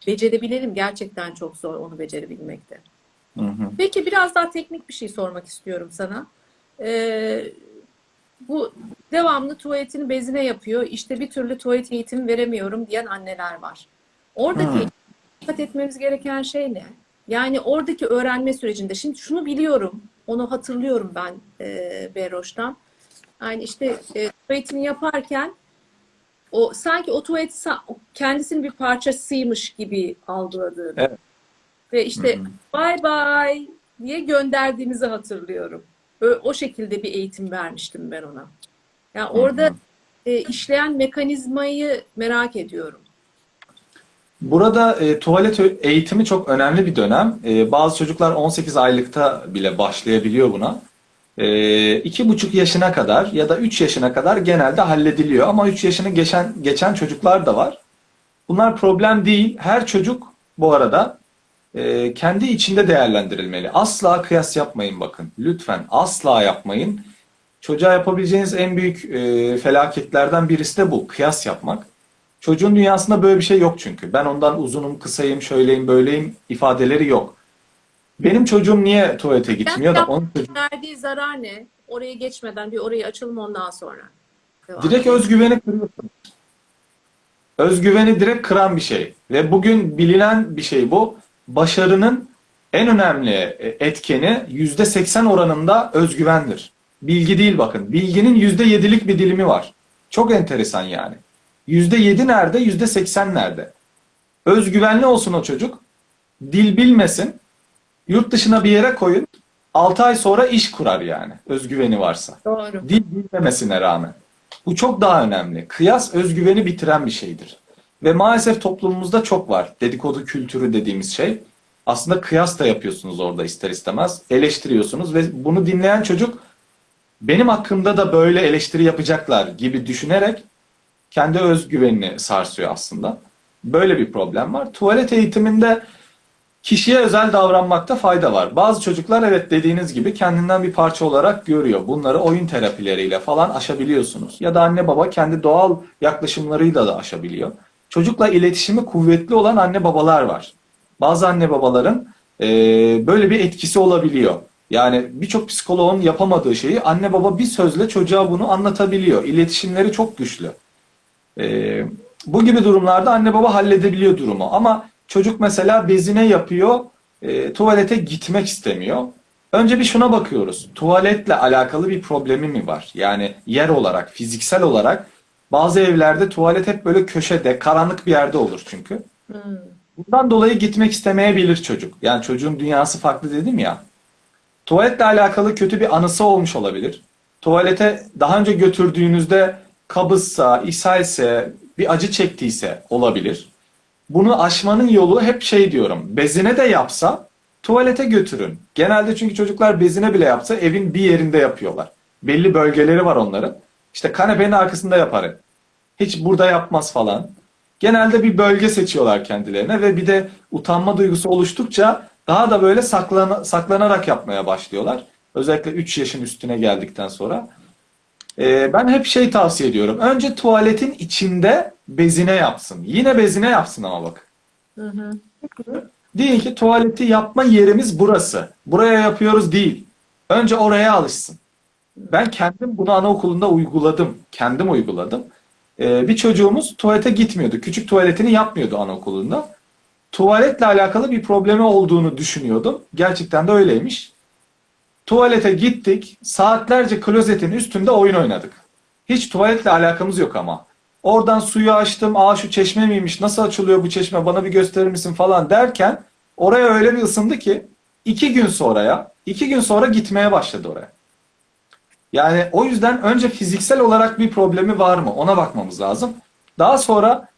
becerebilelim gerçekten çok zor onu becerebilmekte. Hı hı. Peki biraz daha teknik bir şey sormak istiyorum sana. E, bu devamlı tuvaletini bezine yapıyor. İşte bir türlü tuvalet eğitimi veremiyorum diyen anneler var. Oradaki Hı. dikkat etmemiz gereken şey ne? Yani oradaki öğrenme sürecinde, şimdi şunu biliyorum, onu hatırlıyorum ben e, Berroş'tan. Yani işte e, tuvaletini yaparken o sanki o tuvalet kendisinin bir parçasıymış gibi algıladığını Evet. ve işte Hı hı. bye bye diye gönderdiğimizi hatırlıyorum. Ö- O şekilde bir eğitim vermiştim ben ona. Yani orada e, işleyen mekanizmayı merak ediyorum. Burada e, tuvalet eğitimi çok önemli bir dönem. E, bazı çocuklar 18 aylıkta bile başlayabiliyor buna. E, buçuk yaşına kadar ya da 3 yaşına kadar genelde hallediliyor. Ama 3 yaşını geçen geçen çocuklar da var. Bunlar problem değil. Her çocuk bu arada e, kendi içinde değerlendirilmeli. Asla kıyas yapmayın bakın. Lütfen asla yapmayın. Çocuğa yapabileceğiniz en büyük e, felaketlerden birisi de bu. Kıyas yapmak. Çocuğun dünyasında böyle bir şey yok çünkü. Ben ondan uzunum, kısayım, şöyleyim, böyleyim ifadeleri yok. Benim çocuğum niye tuvalete gitmiyor da onun çocuğu Verdiği zarar ne? Oraya geçmeden bir orayı açalım ondan sonra. Devam. direkt özgüveni kırıyorsun. Özgüveni direkt kıran bir şey. Ve bugün bilinen bir şey bu. Başarının en önemli etkeni %80 oranında özgüvendir. Bilgi değil bakın. Bilginin %7'lik bir dilimi var. Çok enteresan yani. %7 nerede, %80 nerede? Özgüvenli olsun o çocuk. Dil bilmesin. Yurt dışına bir yere koyun. 6 ay sonra iş kurar yani. Özgüveni varsa. Doğru. Dil bilmemesine rağmen. Bu çok daha önemli. Kıyas özgüveni bitiren bir şeydir. Ve maalesef toplumumuzda çok var. Dedikodu kültürü dediğimiz şey. Aslında kıyas da yapıyorsunuz orada ister istemez. Eleştiriyorsunuz ve bunu dinleyen çocuk benim hakkımda da böyle eleştiri yapacaklar gibi düşünerek kendi özgüvenini sarsıyor aslında. Böyle bir problem var. Tuvalet eğitiminde kişiye özel davranmakta fayda var. Bazı çocuklar evet dediğiniz gibi kendinden bir parça olarak görüyor. Bunları oyun terapileriyle falan aşabiliyorsunuz. Ya da anne baba kendi doğal yaklaşımlarıyla da aşabiliyor. Çocukla iletişimi kuvvetli olan anne babalar var. Bazı anne babaların e, böyle bir etkisi olabiliyor. Yani birçok psikoloğun yapamadığı şeyi anne baba bir sözle çocuğa bunu anlatabiliyor. İletişimleri çok güçlü. Ee, bu gibi durumlarda anne baba halledebiliyor durumu. Ama çocuk mesela bezine yapıyor, e, tuvalete gitmek istemiyor. Önce bir şuna bakıyoruz. Tuvaletle alakalı bir problemi mi var? Yani yer olarak, fiziksel olarak bazı evlerde tuvalet hep böyle köşede, karanlık bir yerde olur çünkü. Hmm. Bundan dolayı gitmek istemeyebilir çocuk. Yani çocuğun dünyası farklı dedim ya. Tuvaletle alakalı kötü bir anısı olmuş olabilir. Tuvalete daha önce götürdüğünüzde kabızsa, ishalse, bir acı çektiyse olabilir. Bunu aşmanın yolu hep şey diyorum. Bezine de yapsa tuvalete götürün. Genelde çünkü çocuklar bezine bile yapsa evin bir yerinde yapıyorlar. Belli bölgeleri var onların. İşte kanepenin arkasında yapar. Hiç burada yapmaz falan. Genelde bir bölge seçiyorlar kendilerine ve bir de utanma duygusu oluştukça daha da böyle saklana- saklanarak yapmaya başlıyorlar. Özellikle 3 yaşın üstüne geldikten sonra. Ee, ben hep şey tavsiye ediyorum. Önce tuvaletin içinde bezine yapsın. Yine bezine yapsın ama bak. Hı ki tuvaleti yapma yerimiz burası. Buraya yapıyoruz değil. Önce oraya alışsın. Ben kendim bunu anaokulunda uyguladım. Kendim uyguladım. Ee, bir çocuğumuz tuvalete gitmiyordu. Küçük tuvaletini yapmıyordu anaokulunda. Tuvaletle alakalı bir problemi olduğunu düşünüyordum. Gerçekten de öyleymiş. Tuvalete gittik. Saatlerce klozetin üstünde oyun oynadık. Hiç tuvaletle alakamız yok ama. Oradan suyu açtım. Aa şu çeşme miymiş? Nasıl açılıyor bu çeşme? Bana bir gösterir misin falan derken oraya öyle bir ısındı ki iki gün sonraya, iki gün sonra gitmeye başladı oraya. Yani o yüzden önce fiziksel olarak bir problemi var mı? Ona bakmamız lazım. Daha sonra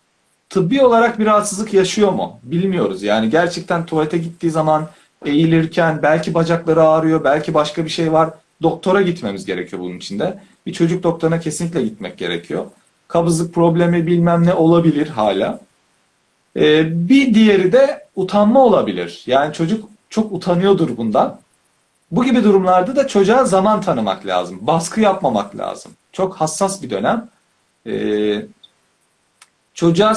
tıbbi olarak bir rahatsızlık yaşıyor mu? Bilmiyoruz. Yani gerçekten tuvalete gittiği zaman eğilirken belki bacakları ağrıyor, belki başka bir şey var. Doktora gitmemiz gerekiyor bunun için de. Bir çocuk doktoruna kesinlikle gitmek gerekiyor. Kabızlık problemi bilmem ne olabilir hala. Ee, bir diğeri de utanma olabilir. Yani çocuk çok utanıyordur bundan. Bu gibi durumlarda da çocuğa zaman tanımak lazım. Baskı yapmamak lazım. Çok hassas bir dönem. Ee, çocuğa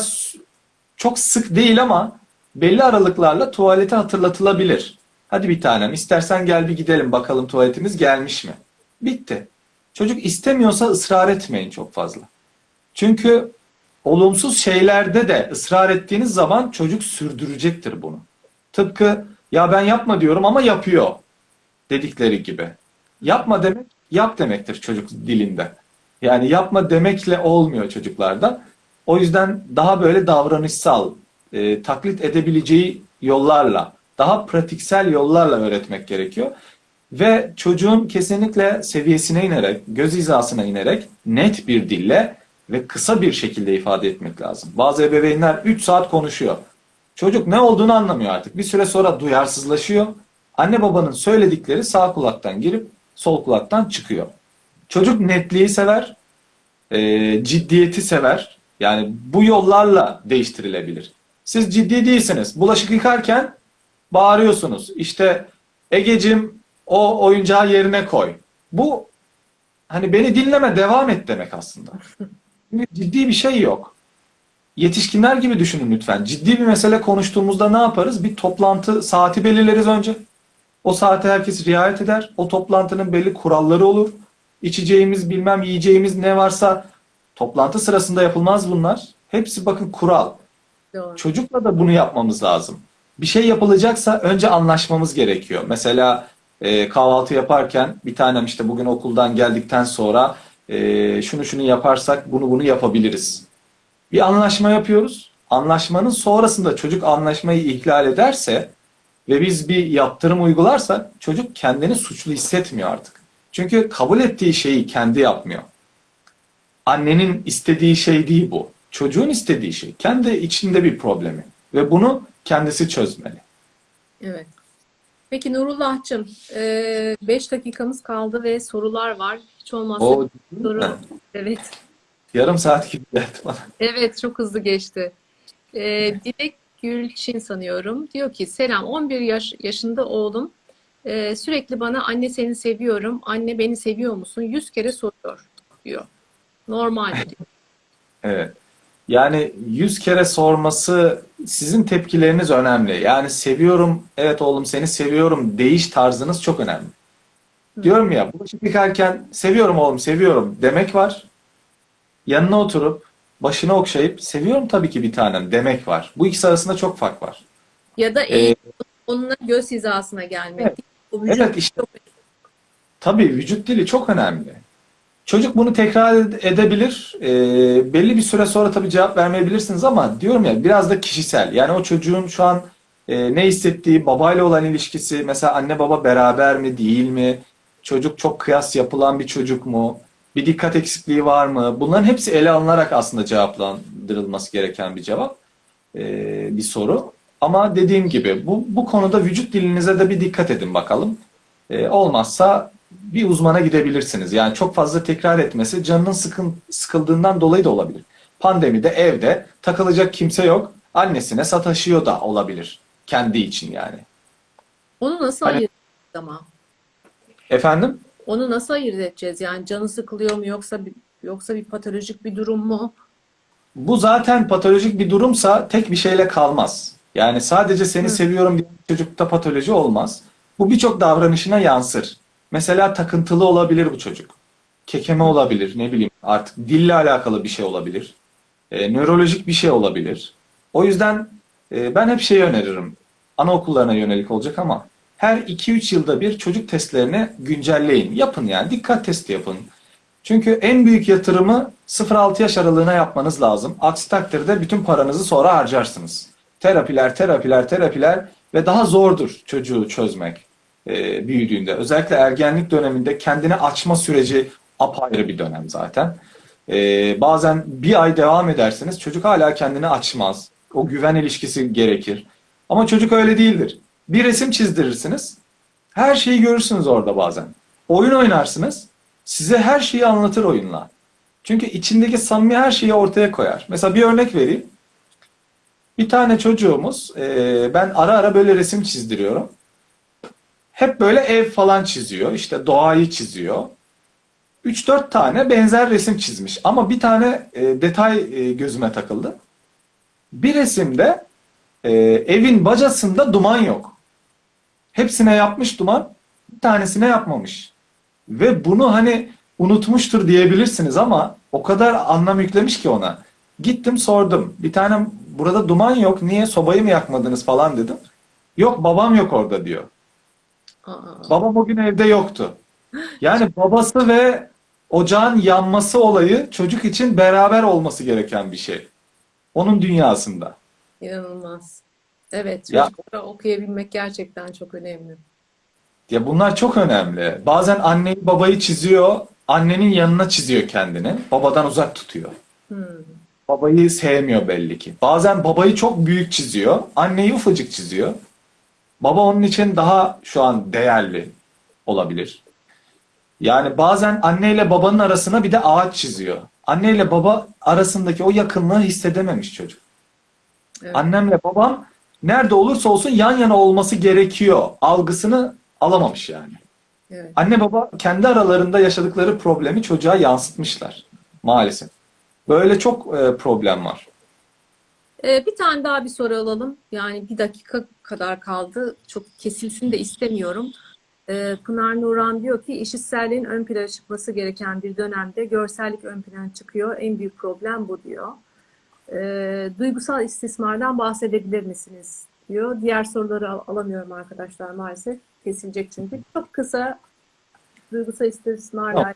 çok sık değil ama belli aralıklarla tuvalete hatırlatılabilir. Hadi bir tanem istersen gel bir gidelim bakalım tuvaletimiz gelmiş mi? Bitti. Çocuk istemiyorsa ısrar etmeyin çok fazla. Çünkü olumsuz şeylerde de ısrar ettiğiniz zaman çocuk sürdürecektir bunu. Tıpkı ya ben yapma diyorum ama yapıyor dedikleri gibi. Yapma demek yap demektir çocuk dilinde. Yani yapma demekle olmuyor çocuklarda. O yüzden daha böyle davranışsal, e, taklit edebileceği yollarla, daha pratiksel yollarla öğretmek gerekiyor. Ve çocuğun kesinlikle seviyesine inerek, göz hizasına inerek net bir dille ve kısa bir şekilde ifade etmek lazım. Bazı ebeveynler 3 saat konuşuyor. Çocuk ne olduğunu anlamıyor artık. Bir süre sonra duyarsızlaşıyor. Anne babanın söyledikleri sağ kulaktan girip sol kulaktan çıkıyor. Çocuk netliği sever, e, ciddiyeti sever. Yani bu yollarla değiştirilebilir. Siz ciddi değilsiniz. Bulaşık yıkarken bağırıyorsunuz. İşte Egecim o oyuncağı yerine koy. Bu hani beni dinleme devam et demek aslında. Ciddi bir şey yok. Yetişkinler gibi düşünün lütfen. Ciddi bir mesele konuştuğumuzda ne yaparız? Bir toplantı saati belirleriz önce. O saate herkes riayet eder. O toplantının belli kuralları olur. İçeceğimiz bilmem yiyeceğimiz ne varsa toplantı sırasında yapılmaz bunlar. Hepsi bakın kural. Doğru. Çocukla da bunu yapmamız lazım. Bir şey yapılacaksa önce anlaşmamız gerekiyor. Mesela e, kahvaltı yaparken bir tanem işte bugün okuldan geldikten sonra e, şunu şunu yaparsak bunu bunu yapabiliriz. Bir anlaşma yapıyoruz. Anlaşmanın sonrasında çocuk anlaşmayı ihlal ederse ve biz bir yaptırım uygularsak çocuk kendini suçlu hissetmiyor artık. Çünkü kabul ettiği şeyi kendi yapmıyor. Annenin istediği şey değil bu. Çocuğun istediği şey. Kendi içinde bir problemi. Ve bunu kendisi çözmeli. Evet. Peki Nurullah'cığım 5 dakikamız kaldı ve sorular var. Hiç olmazsa O soru. Evet. yarım saat gibi geldi bana. Evet çok hızlı geçti. Ee, Dilek Gülçin sanıyorum. Diyor ki selam 11 yaş, yaşında oğlum Ee, sürekli bana anne seni seviyorum, anne beni seviyor musun? 100 kere soruyor diyor. Normal diyor. Evet. Yani yüz kere sorması sizin tepkileriniz önemli. Yani seviyorum, evet oğlum seni seviyorum deyiş tarzınız çok önemli. Diyorum ya bulaşık yıkarken seviyorum oğlum seviyorum demek var. Yanına oturup başını okşayıp seviyorum tabii ki bir tanem demek var. Bu ikisi arasında çok fark var. Ya da Ee, eğilip onunla göz hizasına gelmek. Evet. O vücut Evet, işte. çok Tabii vücut dili çok önemli. Çocuk bunu tekrar ed- edebilir. Ee, belli bir süre sonra tabii cevap vermeyebilirsiniz ama diyorum ya biraz da kişisel. Yani o çocuğun şu an e, ne hissettiği, babayla olan ilişkisi, mesela anne baba beraber mi, değil mi? Çocuk çok kıyas yapılan bir çocuk mu? Bir dikkat eksikliği var mı? Bunların hepsi ele alınarak aslında cevaplandırılması gereken bir cevap, e, bir soru. Ama dediğim gibi bu, bu konuda vücut dilinize de bir dikkat edin bakalım. E, olmazsa bir uzmana gidebilirsiniz. Yani çok fazla tekrar etmesi canının sıkın, sıkıldığından dolayı da olabilir. Pandemide evde takılacak kimse yok. Annesine sataşıyor da olabilir. Kendi için yani. Onu nasıl Hani- ayırt edeceğiz ama? Efendim? Onu nasıl ayırt edeceğiz? Yani canı sıkılıyor mu yoksa bir, yoksa bir patolojik bir durum mu? Bu zaten patolojik bir durumsa tek bir şeyle kalmaz. Yani sadece seni Hı. seviyorum diye çocukta patoloji olmaz. Bu birçok davranışına yansır. Mesela takıntılı olabilir bu çocuk. Kekeme olabilir, ne bileyim artık dille alakalı bir şey olabilir. E, nörolojik bir şey olabilir. O yüzden e, ben hep şeyi öneririm. Anaokullarına yönelik olacak ama her 2-3 yılda bir çocuk testlerini güncelleyin. Yapın yani dikkat testi yapın. Çünkü en büyük yatırımı 0-6 yaş aralığına yapmanız lazım. Aksi takdirde bütün paranızı sonra harcarsınız. Terapiler, terapiler, terapiler ve daha zordur çocuğu çözmek e, büyüdüğünde. Özellikle ergenlik döneminde kendini açma süreci apayrı bir dönem zaten. E, bazen bir ay devam edersiniz çocuk hala kendini açmaz. O güven ilişkisi gerekir. Ama çocuk öyle değildir. Bir resim çizdirirsiniz. Her şeyi görürsünüz orada bazen. Oyun oynarsınız. Size her şeyi anlatır oyunla. Çünkü içindeki samimi her şeyi ortaya koyar. Mesela bir örnek vereyim. Bir tane çocuğumuz, e, ben ara ara böyle resim çizdiriyorum. Hep böyle ev falan çiziyor. İşte doğayı çiziyor. 3-4 tane benzer resim çizmiş. Ama bir tane e, detay e, gözüme takıldı. Bir resimde e, evin bacasında duman yok. Hepsine yapmış duman, bir tanesine yapmamış. Ve bunu hani unutmuştur diyebilirsiniz ama o kadar anlam yüklemiş ki ona. Gittim sordum. Bir tane burada duman yok. Niye sobayı mı yakmadınız falan dedim. Yok babam yok orada diyor. Aa, Babam o gün evde yoktu. Yani babası ve ocağın yanması olayı çocuk için beraber olması gereken bir şey. Onun dünyasında. inanılmaz. Evet, Ya- çocuklara okuyabilmek gerçekten çok önemli. Ya bunlar çok önemli. Bazen anneyi babayı çiziyor, annenin yanına çiziyor kendini. Babadan uzak tutuyor. Hmm. Babayı sevmiyor belli ki. Bazen babayı çok büyük çiziyor, anneyi ufacık çiziyor. Baba onun için daha şu an değerli olabilir. Yani bazen anneyle babanın arasına bir de ağaç çiziyor. Anneyle baba arasındaki o yakınlığı hissedememiş çocuk. Evet. Annemle babam nerede olursa olsun yan yana olması gerekiyor algısını alamamış yani. Evet. Anne baba kendi aralarında yaşadıkları problemi çocuğa yansıtmışlar maalesef. Böyle çok e, problem var. Ee, bir tane daha bir soru alalım. Yani bir dakika kadar kaldı. Çok kesilsin de istemiyorum. Ee, Pınar Nuran diyor ki eşitselliğin ön plana çıkması gereken bir dönemde görsellik ön plana çıkıyor. En büyük problem bu diyor. Ee, duygusal istismardan bahsedebilir misiniz? diyor. Diğer soruları al- alamıyorum arkadaşlar maalesef. Kesilecek çünkü. Çok kısa duygusal istismarla Yok.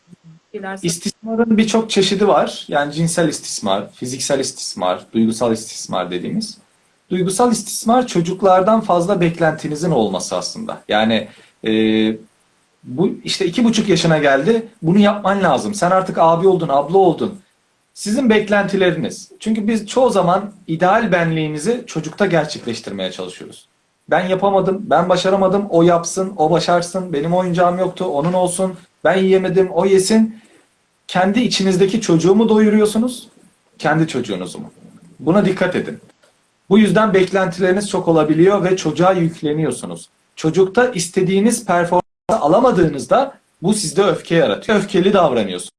şeyler İstismarın birçok çeşidi var. Yani cinsel istismar, fiziksel istismar, duygusal istismar dediğimiz. Duygusal istismar çocuklardan fazla beklentinizin olması aslında. Yani e, bu işte iki buçuk yaşına geldi. Bunu yapman lazım. Sen artık abi oldun, abla oldun. Sizin beklentileriniz. Çünkü biz çoğu zaman ideal benliğimizi çocukta gerçekleştirmeye çalışıyoruz. Ben yapamadım, ben başaramadım, o yapsın, o başarsın, benim oyuncağım yoktu, onun olsun, ben yiyemedim, o yesin. Kendi içinizdeki çocuğu mu doyuruyorsunuz, kendi çocuğunuzu mu? Buna dikkat edin. Bu yüzden beklentileriniz çok olabiliyor ve çocuğa yükleniyorsunuz. Çocukta istediğiniz performansı alamadığınızda bu sizde öfke yaratıyor. Öfkeli davranıyorsunuz.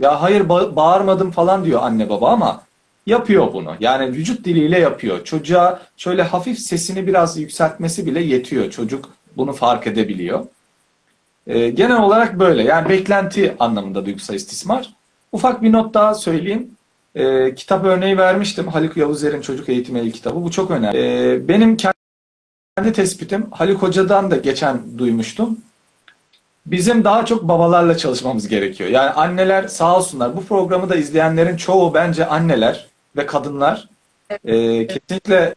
Ya hayır ba- bağırmadım falan diyor anne baba ama yapıyor bunu. Yani vücut diliyle yapıyor. Çocuğa şöyle hafif sesini biraz yükseltmesi bile yetiyor. Çocuk bunu fark edebiliyor. Ee, genel olarak böyle. Yani beklenti anlamında duygusal istismar. Ufak bir not daha söyleyeyim. Ee, kitap örneği vermiştim. Haluk Yavuzer'in Çocuk Eğitimi El kitabı. Bu çok önemli. Ee, benim kendi tespitim Haluk Hoca'dan da geçen duymuştum. Bizim daha çok babalarla çalışmamız gerekiyor. Yani anneler sağ olsunlar. Bu programı da izleyenlerin çoğu bence anneler ve kadınlar. Ee, kesinlikle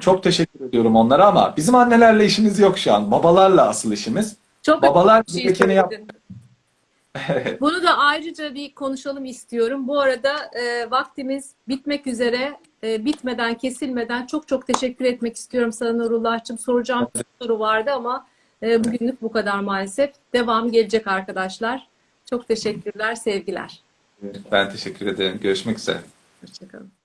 çok teşekkür ediyorum onlara ama bizim annelerle işimiz yok şu an. Babalarla asıl işimiz. Çok Babalar bir şey gerekeni Bunu da ayrıca bir konuşalım istiyorum. Bu arada e, vaktimiz bitmek üzere. E, bitmeden, kesilmeden çok çok teşekkür etmek istiyorum sana Nurullah'cığım. Soracağım bir soru vardı ama e, bugünlük bu kadar maalesef. Devam gelecek arkadaşlar. Çok teşekkürler, sevgiler. Ben teşekkür ederim. Görüşmek üzere. Hoşçakalın.